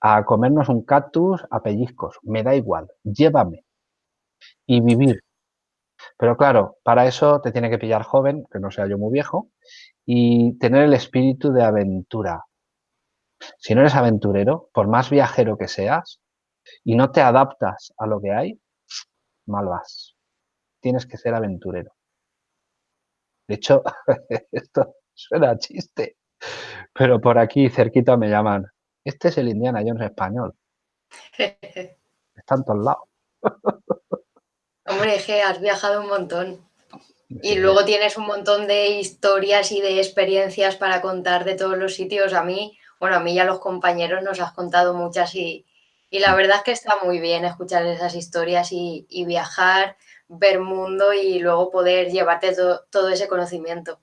a comernos un cactus a pellizcos. Me da igual. Llévame. Y vivir. Pero claro, para eso te tiene que pillar joven, que no sea yo muy viejo, y tener el espíritu de aventura. Si no eres aventurero, por más viajero que seas, y no te adaptas a lo que hay, mal vas. Tienes que ser aventurero. De hecho, esto suena chiste, pero por aquí cerquita me llaman, este es el Indiana Jones español. Está en todos lados. Hombre, que has viajado un montón. Y luego tienes un montón de historias y de experiencias para contar de todos los sitios. A mí, bueno, a mí y a los compañeros nos has contado muchas y, Y la verdad es que está muy bien escuchar esas historias y, viajar, ver mundo y luego poder llevarte todo ese conocimiento.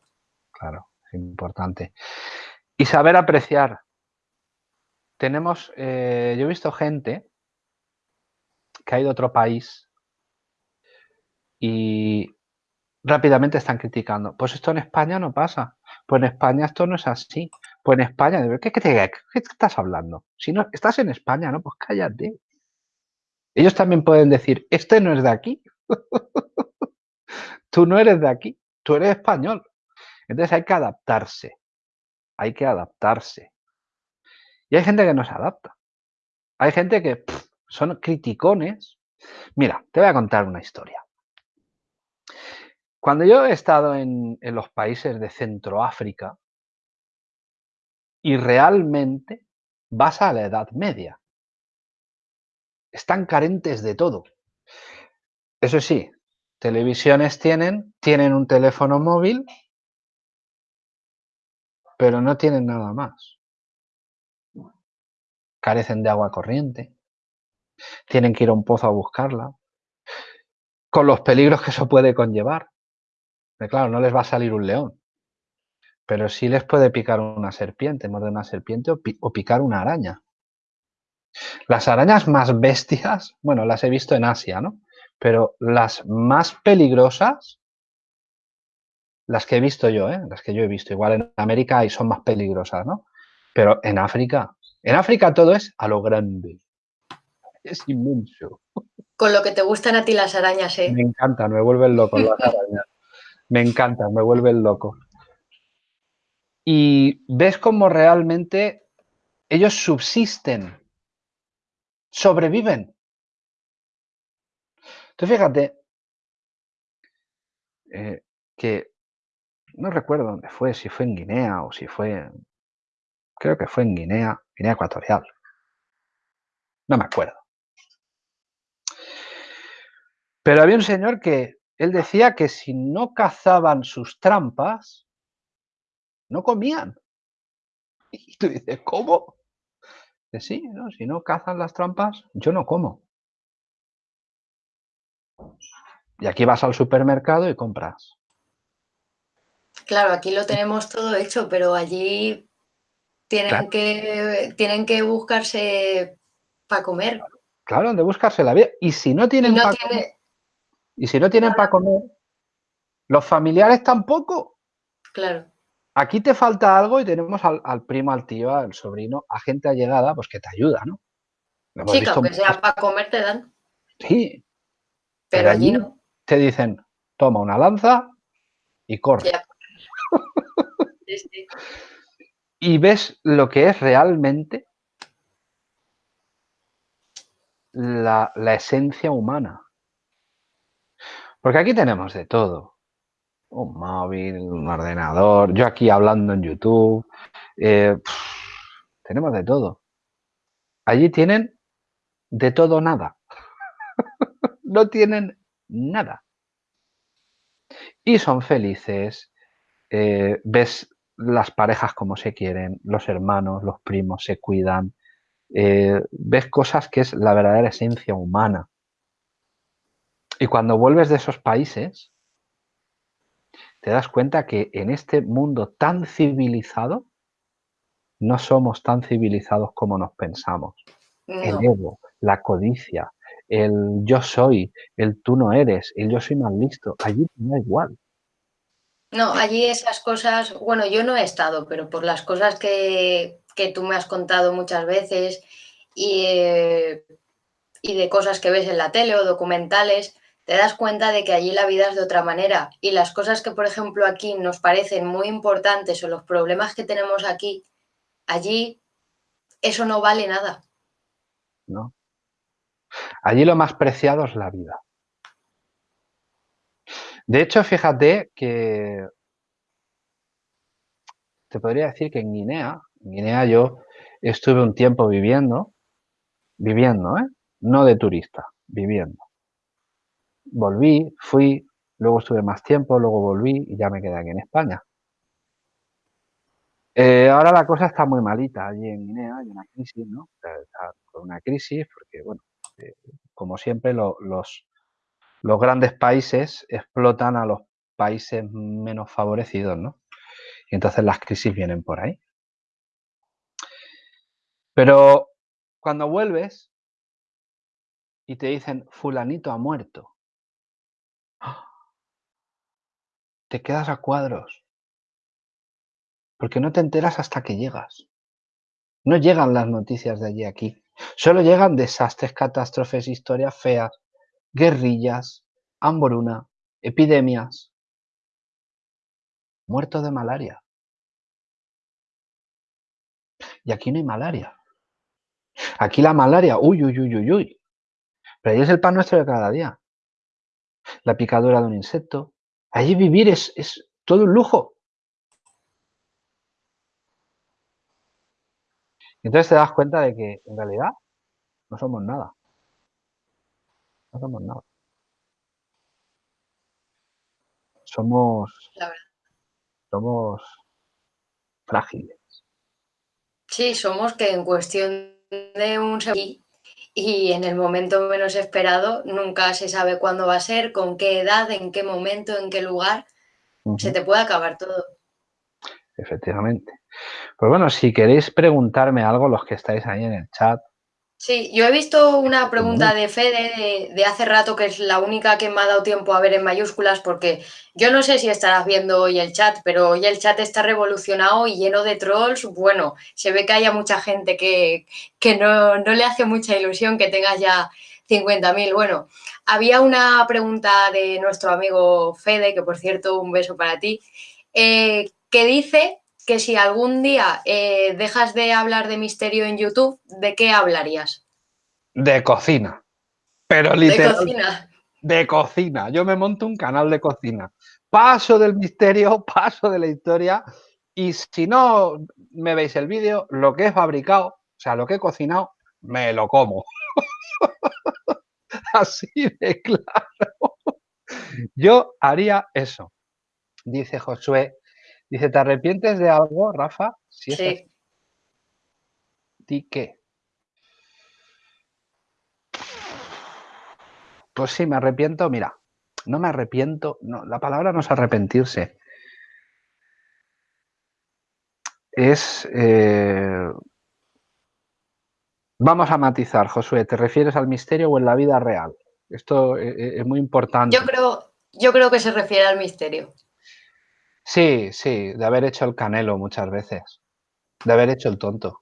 Claro, es importante. Y saber apreciar. Tenemos, eh, yo he visto gente que ha ido a otro país y rápidamente están criticando. Pues esto en España no pasa. Pues en España esto no es así. Pues en España, ¿qué, qué, estás hablando? Si no estás en España, ¿no? Pues cállate. Ellos también pueden decir, este no es de aquí. tú no eres de aquí, tú eres español. Entonces hay que adaptarse. Hay que adaptarse. Y hay gente que no se adapta. Hay gente que son criticones. Mira, te voy a contar una historia. Cuando yo he estado en, los países de Centroáfrica y realmente vas a la Edad Media, están carentes de todo. Eso sí, televisiones tienen, tienen un teléfono móvil, pero no tienen nada más. Carecen de agua corriente, tienen que ir a un pozo a buscarla, con los peligros que eso puede conllevar. Claro, no les va a salir un león, pero sí les puede picar una serpiente, morder una serpiente o, picar una araña. Las arañas más bestias, bueno, las he visto en Asia, ¿no? Pero las más peligrosas, las que he visto yo, ¿eh? Las que yo he visto, igual en América y son más peligrosas, ¿no? Pero en África, en África todo es a lo grande. Es inmenso. Con lo que te gustan a ti las arañas, ¿eh? Me encantan, me vuelven loco las arañas. Me encanta, me vuelve loco. Y ves cómo realmente ellos subsisten, sobreviven. Entonces fíjate eh, que no recuerdo dónde fue, si fue en Guinea o si fue, creo que fue en Guinea, Guinea Ecuatorial. No me acuerdo. Pero había un señor que él decía que si no cazaban sus trampas, no comían. Y tú dices, ¿cómo? Que sí, ¿no? si no cazan las trampas, yo no como. Y aquí vas al supermercado y compras. Claro, aquí lo tenemos todo hecho, pero allí tienen, que, tienen que buscarse para comer. Claro, de buscarse la vida. Y si no tienen para comer, y si no tienen para comer, los familiares tampoco. Claro. Aquí te falta algo y tenemos al, primo, al tío, al sobrino, a gente allegada, pues que te ayuda, ¿no? sí, que aunque sea para comer te dan. Sí. Pero, allí no. Te dicen, toma una lanza y corre. Y ves lo que es realmente la esencia humana. Porque aquí tenemos de todo. Un móvil, un ordenador, yo aquí hablando en YouTube. Eh, tenemos de todo. Allí tienen de todo nada. no tienen nada. Y son felices. Eh, ves las parejas como se quieren, los hermanos, los primos se cuidan. Eh, ves cosas que es la verdadera esencia humana. Y cuando vuelves de esos países, te das cuenta que en este mundo tan civilizado, no somos tan civilizados como nos pensamos. El ego, la codicia, el yo soy, el tú no eres, el yo soy más listo, allí no da igual. No, allí esas cosas, bueno, yo no he estado, pero por las cosas que, tú me has contado muchas veces y, eh, y de cosas que ves en la tele o documentales, te das cuenta de que allí la vida es de otra manera y las cosas que, por ejemplo, aquí nos parecen muy importantes o los problemas que tenemos aquí, allí eso no vale nada. No. Allí lo más preciado es la vida. De hecho, fíjate que te podría decir que en Guinea, en Guinea yo estuve un tiempo viviendo, viviendo, ¿eh? no de turista, viviendo volví, fui, luego estuve más tiempo, luego volví y ya me quedé aquí en España. Eh, ahora la cosa está muy malita allí en Guinea, hay una crisis, ¿no? Está con una crisis porque, bueno, eh, como siempre, los, los grandes países explotan a los países menos favorecidos, ¿no? Y entonces las crisis vienen por ahí. Pero cuando vuelves y te dicen, fulanito ha muerto, te quedas a cuadros. Porque no te enteras hasta que llegas. No llegan las noticias de allí aquí. Solo llegan desastres, catástrofes, historias feas, guerrillas, hambruna, epidemias. Muerto de malaria. Y aquí no hay malaria. Aquí la malaria, uy, uy, uy, uy, uy. Pero ahí es el pan nuestro de cada día. La picadura de un insecto. Allí vivir es, es todo un lujo. Entonces te das cuenta de que en realidad no somos nada. No somos nada. Somos, somos frágiles. Sí, somos que en cuestión de un segundo y en el momento menos esperado nunca se sabe cuándo va a ser, con qué edad, en qué momento, en qué lugar. Se te puede acabar todo. Efectivamente. Pues bueno, si queréis preguntarme algo, los que estáis ahí en el chat. Sí, yo he visto una pregunta de Fede de, hace rato, que es la única que me ha dado tiempo a ver en mayúsculas, porque yo no sé si estarás viendo hoy el chat, pero hoy el chat está revolucionado y lleno de trolls. Bueno, se ve que haya mucha gente que, no, no le hace mucha ilusión que tengas ya 50.000. Bueno, había una pregunta de nuestro amigo Fede, que por cierto, un beso para ti, eh, que dice que si algún día eh, dejas de hablar de misterio en YouTube, ¿de qué hablarías? De cocina. Pero literal. De cocina. De cocina. Yo me monto un canal de cocina. Paso del misterio, paso de la historia. Y si no me veis el vídeo, lo que he fabricado, o sea, lo que he cocinado, me lo como. Así de claro. Yo haría eso. Dice Josué, Dice, ¿te arrepientes de algo, Rafa? sí. Es ¿Di qué? Pues sí, me arrepiento. Mira, no me arrepiento. No, la palabra no es arrepentirse. Es... Eh, vamos a matizar, Josué. ¿Te refieres al misterio o en la vida real? Esto eh, eh, es muy importante. Yo creo, yo creo que se refiere al misterio. Sí, sí, de haber hecho el canelo muchas veces, de haber hecho el tonto,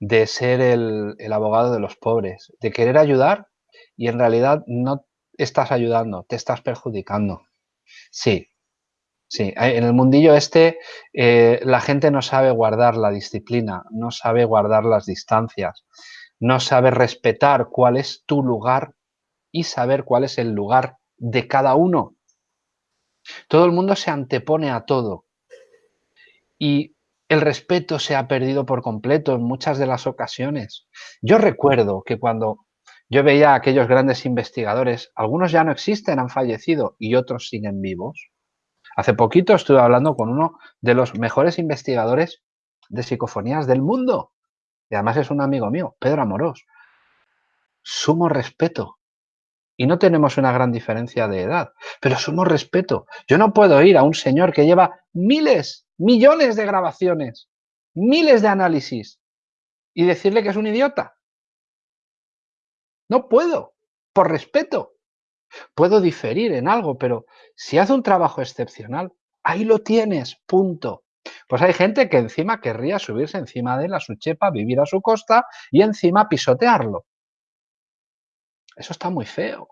de ser el, abogado de los pobres, de querer ayudar y en realidad no estás ayudando, te estás perjudicando. Sí, sí, en el mundillo este eh, la gente no sabe guardar la disciplina, no sabe guardar las distancias, no sabe respetar cuál es tu lugar y saber cuál es el lugar de cada uno. Todo el mundo se antepone a todo. Y el respeto se ha perdido por completo en muchas de las ocasiones. Yo recuerdo que cuando yo veía a aquellos grandes investigadores, algunos ya no existen, han fallecido y otros siguen vivos. Hace poquito estuve hablando con uno de los mejores investigadores de psicofonías del mundo. Y además es un amigo mío, Pedro Amorós. Sumo respeto y no tenemos una gran diferencia de edad, pero somos respeto. Yo no puedo ir a un señor que lleva miles, millones de grabaciones, miles de análisis y decirle que es un idiota. No puedo, por respeto. Puedo diferir en algo, pero si hace un trabajo excepcional, ahí lo tienes, punto. Pues hay gente que encima querría subirse encima de él a su chepa, vivir a su costa y encima pisotearlo. Eso está muy feo.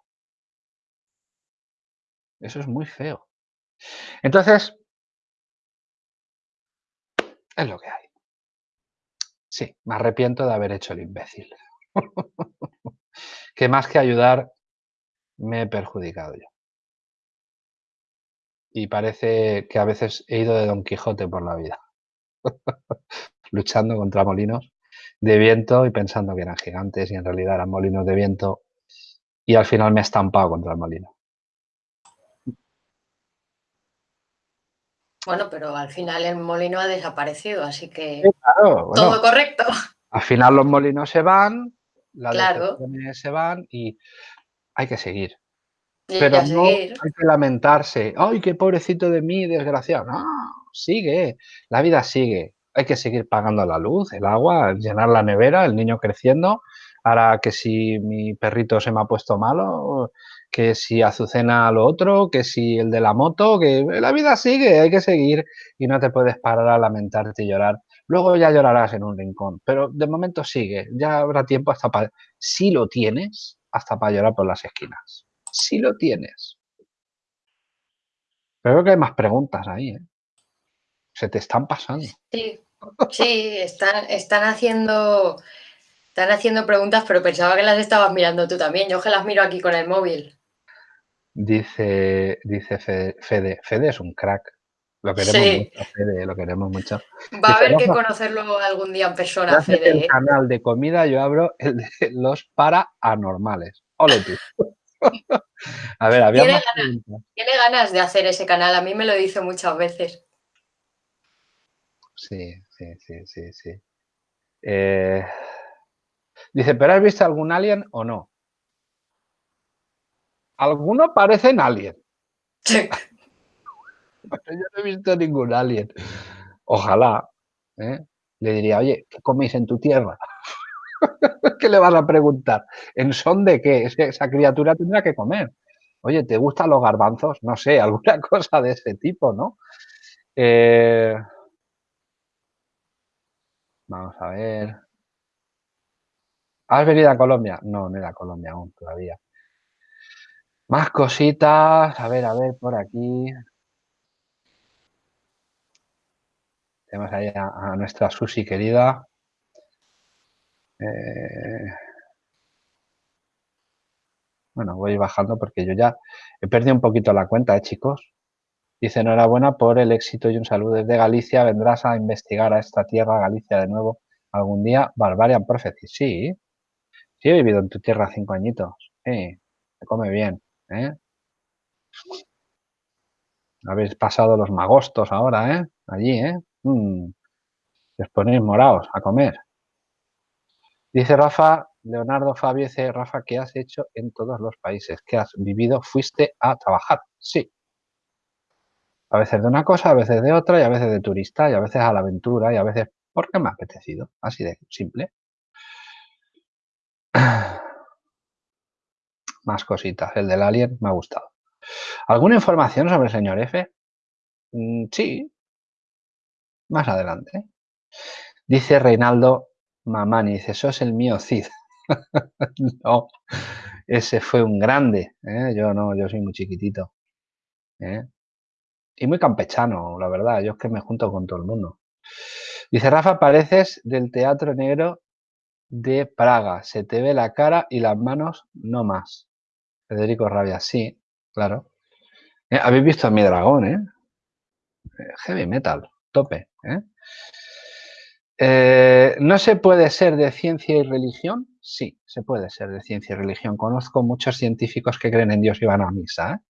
Eso es muy feo. Entonces, es lo que hay. Sí, me arrepiento de haber hecho el imbécil. que más que ayudar, me he perjudicado yo. Y parece que a veces he ido de Don Quijote por la vida. Luchando contra molinos de viento y pensando que eran gigantes y en realidad eran molinos de viento y al final me he estampado contra el molino. Bueno, pero al final el molino ha desaparecido, así que todo correcto. Al final los molinos se van, las claro. se van y hay que seguir. Pero no hay que lamentarse. ¡Ay, qué pobrecito de mí, desgraciado! No, sigue, la vida sigue. Hay que seguir pagando la luz, el agua, llenar la nevera, el niño creciendo. Ahora que si mi perrito se me ha puesto malo, que si Azucena lo otro, que si el de la moto, que la vida sigue, hay que seguir y no te puedes parar a lamentarte y llorar. Luego ya llorarás en un rincón, pero de momento sigue, ya habrá tiempo hasta para, si lo tienes, hasta para llorar por las esquinas. Si lo tienes. Pero creo que hay más preguntas ahí, ¿eh? Se te están pasando. Sí, sí, están, están haciendo... Están haciendo preguntas, pero pensaba que las estabas mirando tú también. Yo que las miro aquí con el móvil. Dice, dice Fede, Fede, es un crack. Lo queremos mucho, Fede, lo queremos mucho. Va a haber que conocerlo algún día en persona, Fede. el ¿eh? canal de comida yo abro el de los paranormales. Ole tú. a ver, había ¿Tiene, ganas, ¿Tiene ganas de hacer ese canal? A mí me lo dice muchas veces. Sí, sí, sí, sí, sí. Eh, dice, ¿pero has visto algún alien o no? Algunos parecen alien. Sí. yo no he visto ningún alien. Ojalá. ¿eh? Le diría, oye, ¿qué coméis en tu tierra? ¿Qué le vas a preguntar? ¿En son de qué? esa criatura tendrá que comer. Oye, ¿te gustan los garbanzos? No sé, alguna cosa de ese tipo, ¿no? Eh, vamos a ver. ¿Has venido a Colombia? No, no he a Colombia aún todavía. Más cositas. A ver, a ver, por aquí. Tenemos ahí a, nuestra Susi querida. Eh, bueno, voy bajando porque yo ya he perdido un poquito la cuenta, ¿eh, chicos? Dice, enhorabuena por el éxito y un saludo desde Galicia. ¿Vendrás a investigar a esta tierra, Galicia, de nuevo algún día? Barbarian Prophecy, sí. Sí he vivido en tu tierra cinco añitos. Se come bien. ¿eh? Habéis pasado los magostos ahora, ¿eh? Allí, ¿eh? Mm. Os ponéis morados a comer. Dice Rafa, Leonardo Fabio dice, Rafa, ¿qué has hecho en todos los países que has vivido? ¿Fuiste a trabajar? Sí. A veces de una cosa, a veces de otra, y a veces de turista, y a veces a la aventura, y a veces porque me ha apetecido. Así de simple. más cositas. El del alien me ha gustado. ¿Alguna información sobre el señor F? Mm, sí. Más adelante. Dice Reinaldo Mamani, dice, eso es el mío Cid. no, ese fue un grande. ¿eh? Yo no, yo soy muy chiquitito. ¿eh? Y muy campechano, la verdad. Yo es que me junto con todo el mundo. Dice Rafa, pareces del Teatro Negro de Praga. Se te ve la cara y las manos no más. Federico Rabia, sí, claro. Eh, habéis visto a mi dragón, ¿eh? ¿eh? Heavy metal, tope, ¿eh? no se puede ser de ciencia y religión? Sí, se puede ser de ciencia y religión. Conozco muchos científicos que creen en Dios y van a misa.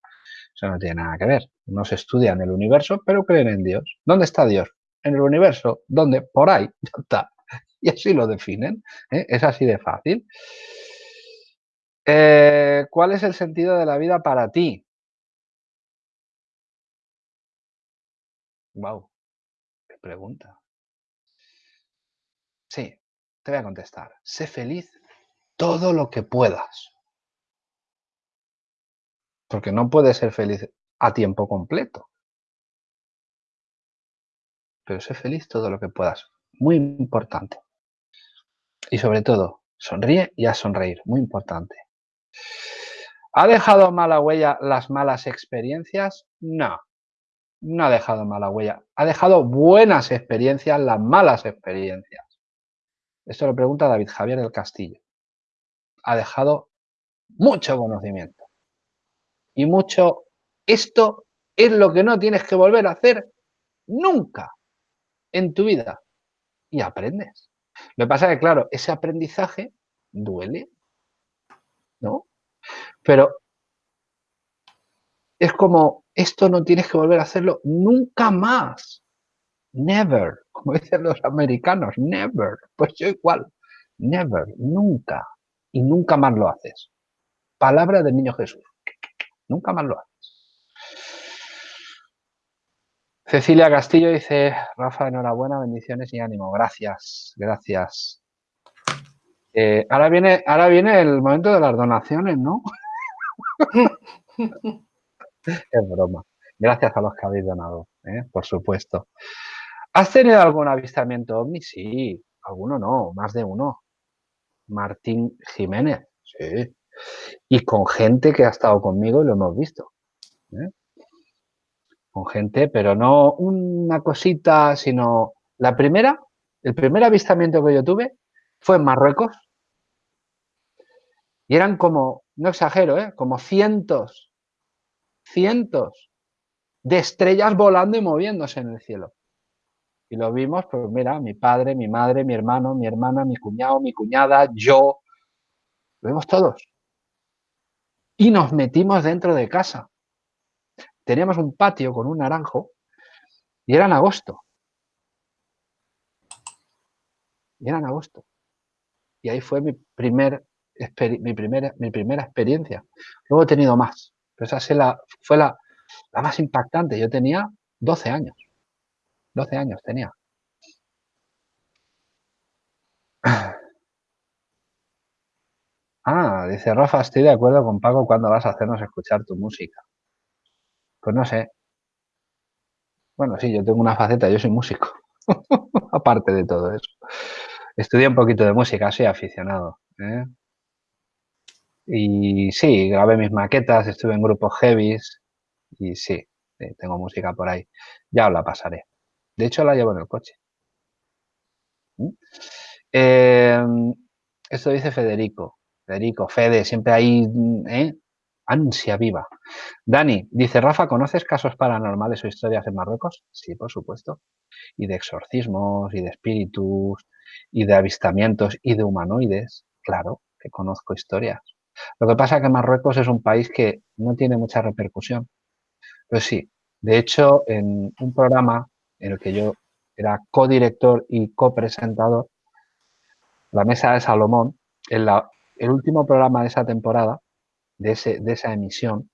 Eso no tiene nada que ver. No se estudian el universo, pero creen en Dios. ¿Dónde está Dios? En el universo. ¿Dónde? Por ahí. Ya está. Y así lo definen. Es así de fácil. Eh, ¿Cuál es el sentido de la vida para ti? Wow, qué pregunta. Sí, te voy a contestar. Sé feliz todo lo que puedas. Porque no puedes ser feliz a tiempo completo. Pero sé feliz todo lo que puedas. Muy importante. Y sobre todo, sonríe y a sonreír. Muy importante. ¿Ha dejado mala huella las malas experiencias? No, no ha dejado mala huella. Ha dejado buenas experiencias las malas experiencias. Esto lo pregunta David Javier del Castillo. Ha dejado mucho conocimiento. Y mucho, esto es lo que no tienes que volver a hacer nunca en tu vida. Y aprendes. Lo que pasa es que, claro, ese aprendizaje duele, ¿no? Pero es como esto no tienes que volver a hacerlo nunca más. Never, como dicen los americanos, never. Pues yo igual, never, nunca. Y nunca más lo haces. Palabra del niño Jesús. Nunca más lo haces. Cecilia Castillo dice, Rafa, enhorabuena, bendiciones y ánimo. Gracias, gracias. Eh, ahora, viene, ahora viene el momento de las donaciones, ¿no? es broma. Gracias a los que habéis donado, ¿eh? por supuesto. ¿Has tenido algún avistamiento ovni? Sí, alguno no, más de uno. Martín Jiménez, sí. Y con gente que ha estado conmigo y lo hemos visto. ¿eh? Con gente, pero no una cosita, sino la primera, el primer avistamiento que yo tuve fue en Marruecos y eran como, no exagero, ¿eh? como cientos, cientos de estrellas volando y moviéndose en el cielo. Y lo vimos, pues mira, mi padre, mi madre, mi hermano, mi hermana, mi cuñado, mi cuñada, yo, lo vimos todos. Y nos metimos dentro de casa teníamos un patio con un naranjo y era en agosto. Y era en agosto. Y ahí fue mi, mi, primera, mi primera experiencia. Luego he tenido más, pero esa la, fue la, la más impactante. Yo tenía 12 años. 12 años tenía. Ah, dice Rafa, estoy de acuerdo con Paco cuando vas a hacernos escuchar tu música. Pues no sé. Bueno, sí, yo tengo una faceta, yo soy músico. Aparte de todo eso. Estudié un poquito de música, soy aficionado. ¿eh? Y sí, grabé mis maquetas, estuve en grupos heavies y sí, tengo música por ahí. Ya os la pasaré. De hecho, la llevo en el coche. ¿Mm? Em, esto dice Federico. Federico, Fede, siempre ¿eh? Ansia viva. Dani, dice Rafa, ¿conoces casos paranormales o historias en Marruecos? Sí, por supuesto. Y de exorcismos, y de espíritus, y de avistamientos, y de humanoides. Claro que conozco historias. Lo que pasa es que Marruecos es un país que no tiene mucha repercusión. Pues sí, de hecho, en un programa en el que yo era codirector y copresentador, La Mesa de Salomón, en el último programa de esa temporada, de, esa emisión,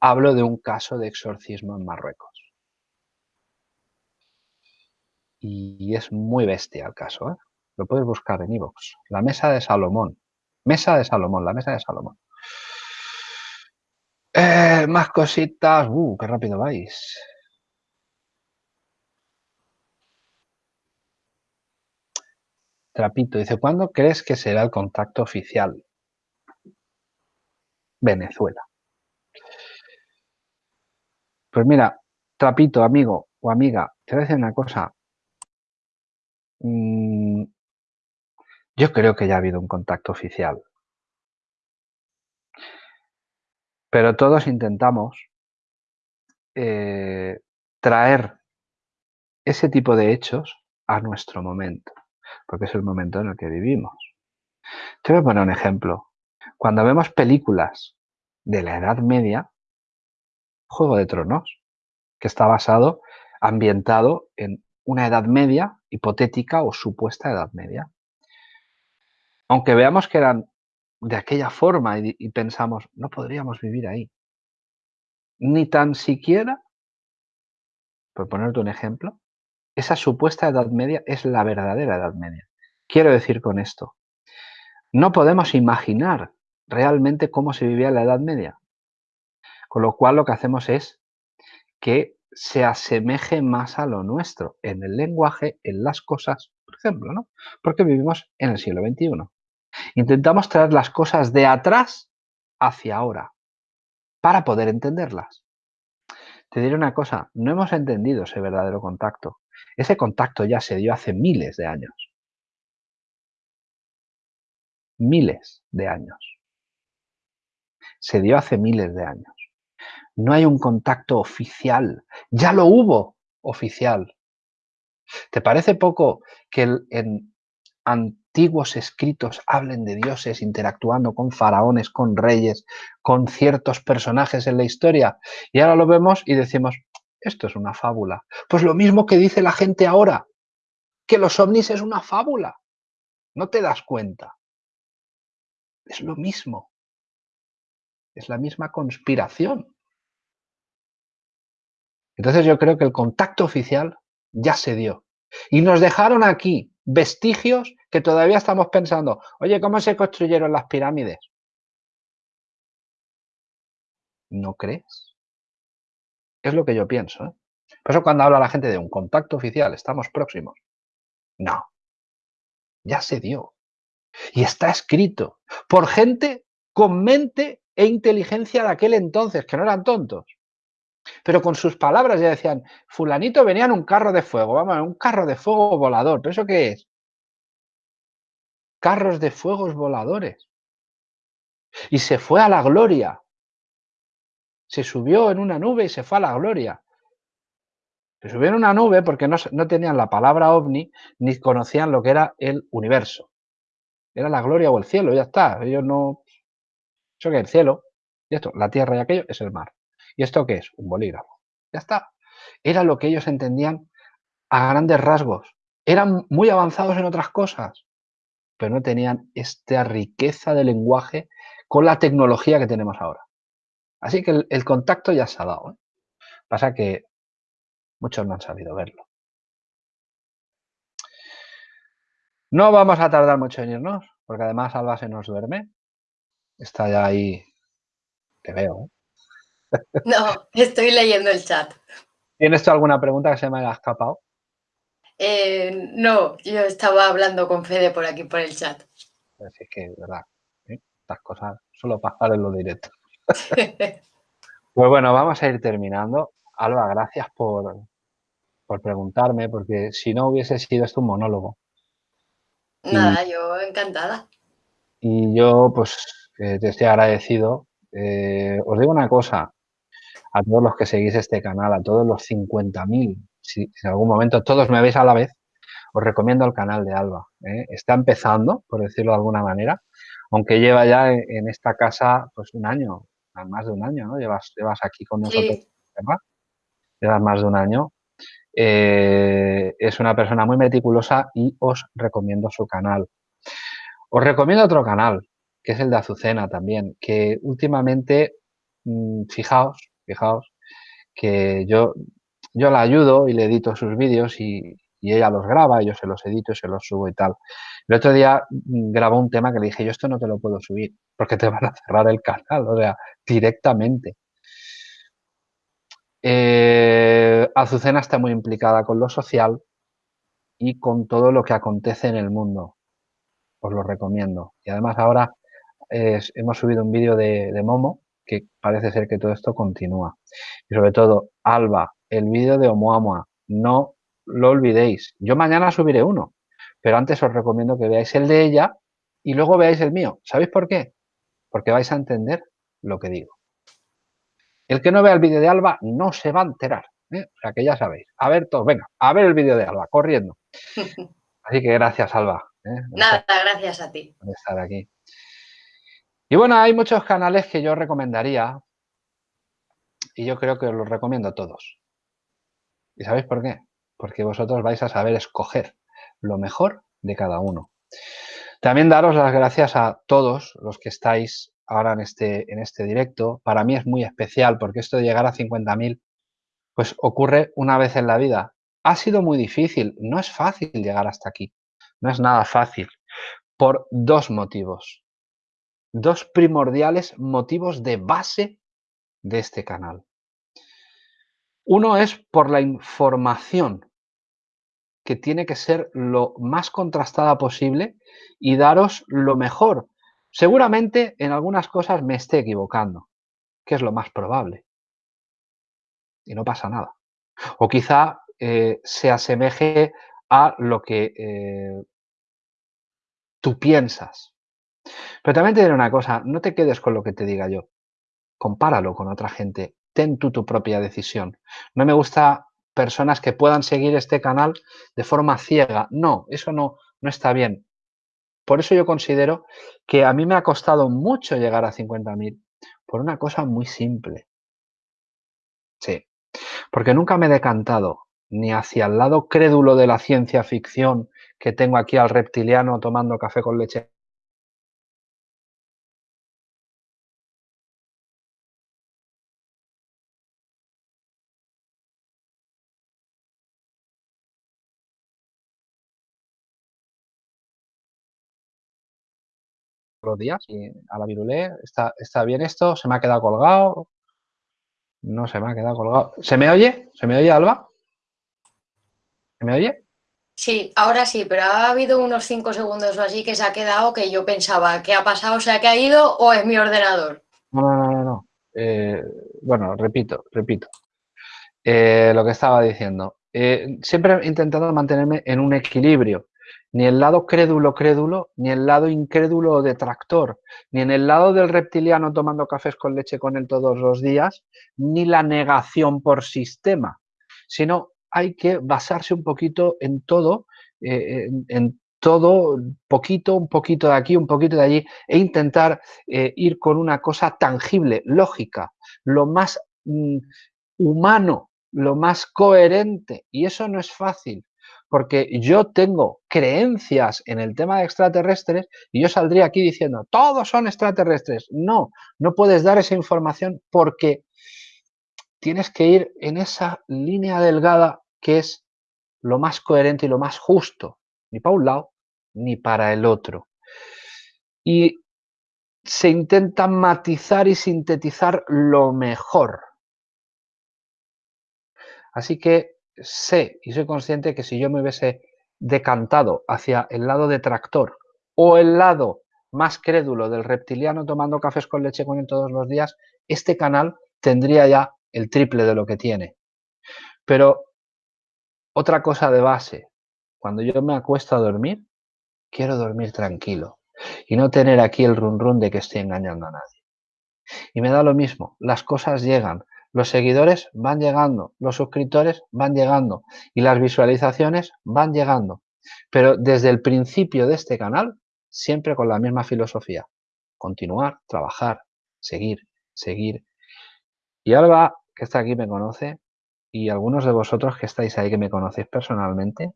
hablo de un caso de exorcismo en Marruecos. Y es muy bestia el caso, ¿eh? Lo puedes buscar en iVoox. La mesa de Salomón. Mesa de Salomón, la mesa de Salomón. Eh, más cositas. Uh, qué rápido vais. Trapito dice, ¿cuándo crees que será el contacto oficial? Venezuela. Pues mira, trapito, amigo o amiga, te voy a decir una cosa. Mm, yo creo que ya ha habido un contacto oficial. Pero todos intentamos eh, traer ese tipo de hechos a nuestro momento, porque es el momento en el que vivimos. Te voy a poner un ejemplo. Cuando vemos películas de la Edad Media, Juego de Tronos, que está basado, ambientado en una Edad Media hipotética o supuesta Edad Media. Aunque veamos que eran de aquella forma y, pensamos, no podríamos vivir ahí. Ni tan siquiera, por ponerte un ejemplo, esa supuesta Edad Media es la verdadera Edad Media. Quiero decir con esto, no podemos imaginar realmente cómo se vivía en la Edad Media. Con lo cual lo que hacemos es que se asemeje más a lo nuestro, en el lenguaje, en las cosas, por ejemplo, ¿no? Porque vivimos en el siglo XXI. Intentamos traer las cosas de atrás hacia ahora, para poder entenderlas. Te diré una cosa, no hemos entendido ese verdadero contacto. Ese contacto ya se dio hace miles de años. Miles de años se dio hace miles de años. No hay un contacto oficial. Ya lo hubo oficial. ¿Te parece poco que en antiguos escritos hablen de dioses interactuando con faraones, con reyes, con ciertos personajes en la historia. Y ahora lo vemos y decimos, esto es una fábula. Pues lo mismo que dice la gente ahora, que los ovnis es una fábula. No te das cuenta. Es lo mismo. Es la misma conspiración. Entonces yo creo que el contacto oficial ya se dio. Y nos dejaron aquí vestigios que todavía estamos pensando, oye, ¿cómo se construyeron las pirámides? ¿No crees? Es lo que yo pienso. ¿eh? Por eso cuando habla la gente de un contacto oficial, estamos próximos. No. Ya se dio. Y está escrito por gente con mente e inteligencia de aquel entonces, que no eran tontos. Pero con sus palabras ya decían, fulanito venía en un carro de fuego, vamos, un carro de fuego volador. ¿Pero eso qué es? Carros de fuegos voladores. Y se fue a la gloria. Se subió en una nube y se fue a la gloria. Se subió en una nube porque no, no tenían la palabra ovni ni conocían lo que era el universo. Era la gloria o el cielo, ya está. Ellos no... Eso que el cielo, y esto, la tierra y aquello es el mar. ¿Y esto qué es? Un bolígrafo. Ya está. Era lo que ellos entendían a grandes rasgos. Eran muy avanzados en otras cosas, pero no tenían esta riqueza de lenguaje con la tecnología que tenemos ahora. Así que el, contacto ya se ha dado. ¿eh? Pasa que muchos no han sabido verlo. No vamos a tardar mucho en irnos, porque además Alba se nos duerme. Está ya ahí, te veo. ¿eh? No, estoy leyendo el chat. ¿Tienes tú alguna pregunta que se me haya escapado? Eh, no, yo estaba hablando con Fede por aquí, por el chat. Es que, verdad, ¿eh? estas cosas solo pasar en lo directo. pues bueno, vamos a ir terminando. Alba, gracias por, por preguntarme, porque si no hubiese sido esto un monólogo. Nada, yo encantada. Y yo, pues, eh, te estoy agradecido. os digo una cosa, a todos los que seguís este canal, a todos los 50.000, si, en algún momento todos me veis a la vez, os recomiendo el canal de Alba. ¿eh? Está empezando, por decirlo de alguna manera, aunque lleva ya en, esta casa pues un año, más de un año, ¿no? Llevas, llevas aquí con nosotros, ¿verdad? Llevas más de un año. Eh, es una persona muy meticulosa y os recomiendo su canal. Os recomiendo otro canal, que es el de Azucena también, que últimamente, mm, fijaos, Fijaos que yo, yo la ayudo y le edito sus vídeos y, ella los graba, yo se los edito y se los subo y tal. El otro día mm, grabó un tema que le dije, yo esto no te lo puedo subir porque te van a cerrar el canal, o sea, directamente. Eh, Azucena está muy implicada con lo social y con todo lo que acontece en el mundo. Os lo recomiendo. Y además ahora hemos subido un vídeo de Momo que parece ser que todo esto continúa. Y sobre todo, Alba, el vídeo de Oumuamua, no lo olvidéis. Yo mañana subiré uno, pero antes os recomiendo que veáis el de ella y luego veáis el mío. ¿Sabéis por qué? Porque vais a entender lo que digo. El que no vea el vídeo de Alba no se va a enterar. ¿eh? O sea que ya sabéis. A ver todos, venga, a ver el vídeo de Alba, corriendo. Así que gracias, Alba. ¿eh? Nada, gracias a ti. Por estar aquí. Y bueno, hay muchos canales que yo recomendaría y yo creo que os los recomiendo a todos. ¿Y sabéis por qué? Porque vosotros vais a saber escoger lo mejor de cada uno. También daros las gracias a todos los que estáis ahora en este, en este directo. Para mí es muy especial porque esto de llegar a 50.000 pues ocurre una vez en la vida. Ha sido muy difícil, no es fácil llegar hasta aquí. No es nada fácil por dos motivos dos primordiales motivos de base de este canal. Uno es por la información que tiene que ser lo más contrastada posible y daros lo mejor. Seguramente en algunas cosas me esté equivocando, que es lo más probable. Y no pasa nada. O quizá eh, se asemeje a lo que eh, tú piensas. Pero también te diré una cosa, no te quedes con lo que te diga yo. Compáralo con otra gente. Ten tú tu propia decisión. No me gusta personas que puedan seguir este canal de forma ciega. No, eso no, no está bien. Por eso yo considero que a mí me ha costado mucho llegar a 50.000 por una cosa muy simple. Sí, porque nunca me he decantado ni hacia el lado crédulo de la ciencia ficción que tengo aquí al reptiliano tomando café con leche los días y a la virulé, está, está bien esto, se me ha quedado colgado, no se me ha quedado colgado. ¿Se me oye? ¿Se me oye, Alba? ¿Se me oye? Sí, ahora sí, pero ha habido unos cinco segundos o así que se ha quedado que yo pensaba, ¿qué ha pasado? ¿Se ha caído o es mi ordenador? No, no, no, no. Eh, bueno, repito, repito. Eh, lo que estaba diciendo. Eh, siempre he intentado mantenerme en un equilibrio ni el lado crédulo crédulo, ni el lado incrédulo detractor, ni en el lado del reptiliano tomando cafés con leche con él todos los días, ni la negación por sistema, sino hay que basarse un poquito en todo, eh, en, todo, poquito, un poquito de aquí, un poquito de allí, e intentar eh, ir con una cosa tangible, lógica, lo más mm, humano, lo más coherente, y eso no es fácil, porque yo tengo creencias en el tema de extraterrestres y yo saldría aquí diciendo, todos son extraterrestres. No, no puedes dar esa información porque tienes que ir en esa línea delgada que es lo más coherente y lo más justo, ni para un lado ni para el otro. Y se intenta matizar y sintetizar lo mejor. Así que sé y soy consciente que si yo me hubiese decantado hacia el lado detractor o el lado más crédulo del reptiliano tomando cafés con leche con él todos los días, este canal tendría ya el triple de lo que tiene. Pero otra cosa de base, cuando yo me acuesto a dormir, quiero dormir tranquilo y no tener aquí el run run de que estoy engañando a nadie. Y me da lo mismo, las cosas llegan, los seguidores van llegando, los suscriptores van llegando y las visualizaciones van llegando. Pero desde el principio de este canal, siempre con la misma filosofía. Continuar, trabajar, seguir, seguir. Y Alba, que está aquí, me conoce, y algunos de vosotros que estáis ahí que me conocéis personalmente,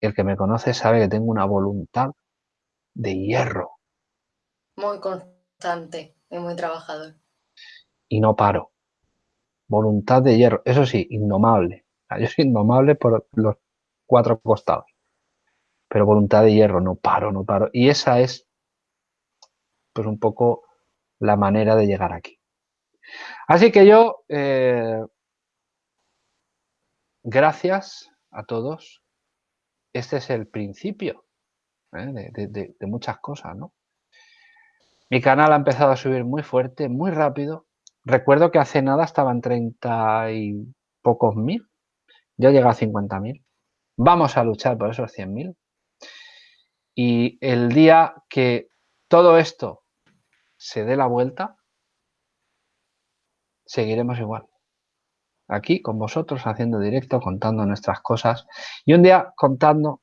el que me conoce sabe que tengo una voluntad de hierro. Muy constante y muy trabajador y no paro. Voluntad de hierro, eso sí, indomable. Yo soy indomable por los cuatro costados. Pero voluntad de hierro, no paro, no paro. Y esa es, pues un poco la manera de llegar aquí. Así que yo, eh, gracias a todos. Este es el principio ¿eh? de, de muchas cosas, ¿no? Mi canal ha empezado a subir muy fuerte, muy rápido, Recuerdo que hace nada estaban 30 y pocos mil. Ya llega a 50 mil. Vamos a luchar por esos 100 mil. Y el día que todo esto se dé la vuelta, seguiremos igual. Aquí con vosotros haciendo directo, contando nuestras cosas y un día contando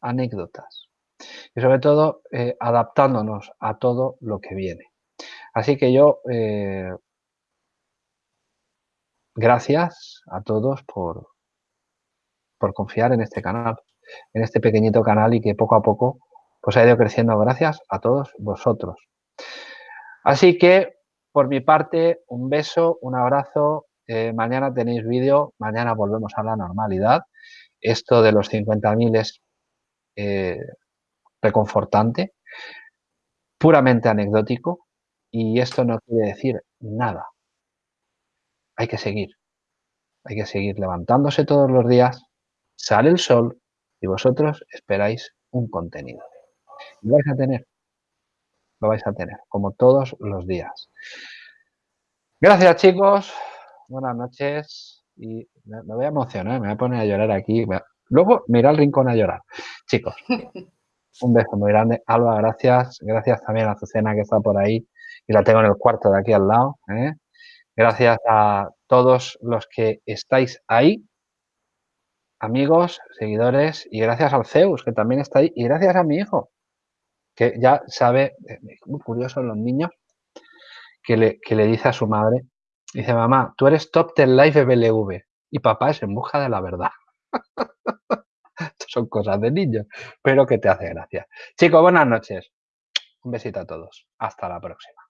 anécdotas. Y sobre todo eh, adaptándonos a todo lo que viene. Así que yo eh, gracias a todos por, por confiar en este canal, en este pequeñito canal y que poco a poco pues ha ido creciendo gracias a todos vosotros. Así que, por mi parte, un beso, un abrazo. Eh, mañana tenéis vídeo, mañana volvemos a la normalidad. Esto de los 50.000 es eh, reconfortante, puramente anecdótico, y esto no quiere decir nada hay que seguir. Hay que seguir levantándose todos los días, sale el sol y vosotros esperáis un contenido. Lo vais a tener, lo vais a tener, como todos los días. Gracias chicos, buenas noches y me, voy a emocionar, me voy a poner a llorar aquí. Luego me irá al rincón a llorar. Chicos, un beso muy grande. Alba, gracias. Gracias también a Azucena que está por ahí y la tengo en el cuarto de aquí al lado. ¿eh? Gracias a todos los que estáis ahí, amigos, seguidores y gracias al Zeus, que también está ahí, y gracias a mi hijo, que ya sabe, eh, muy curioso los niños, que le, que le dice a su madre, dice, mamá, tú eres top del live BLV y papá es en busca de la verdad. son cosas de niños, pero que te hace gracia. Chicos, buenas noches. Un besito a todos. Hasta la próxima.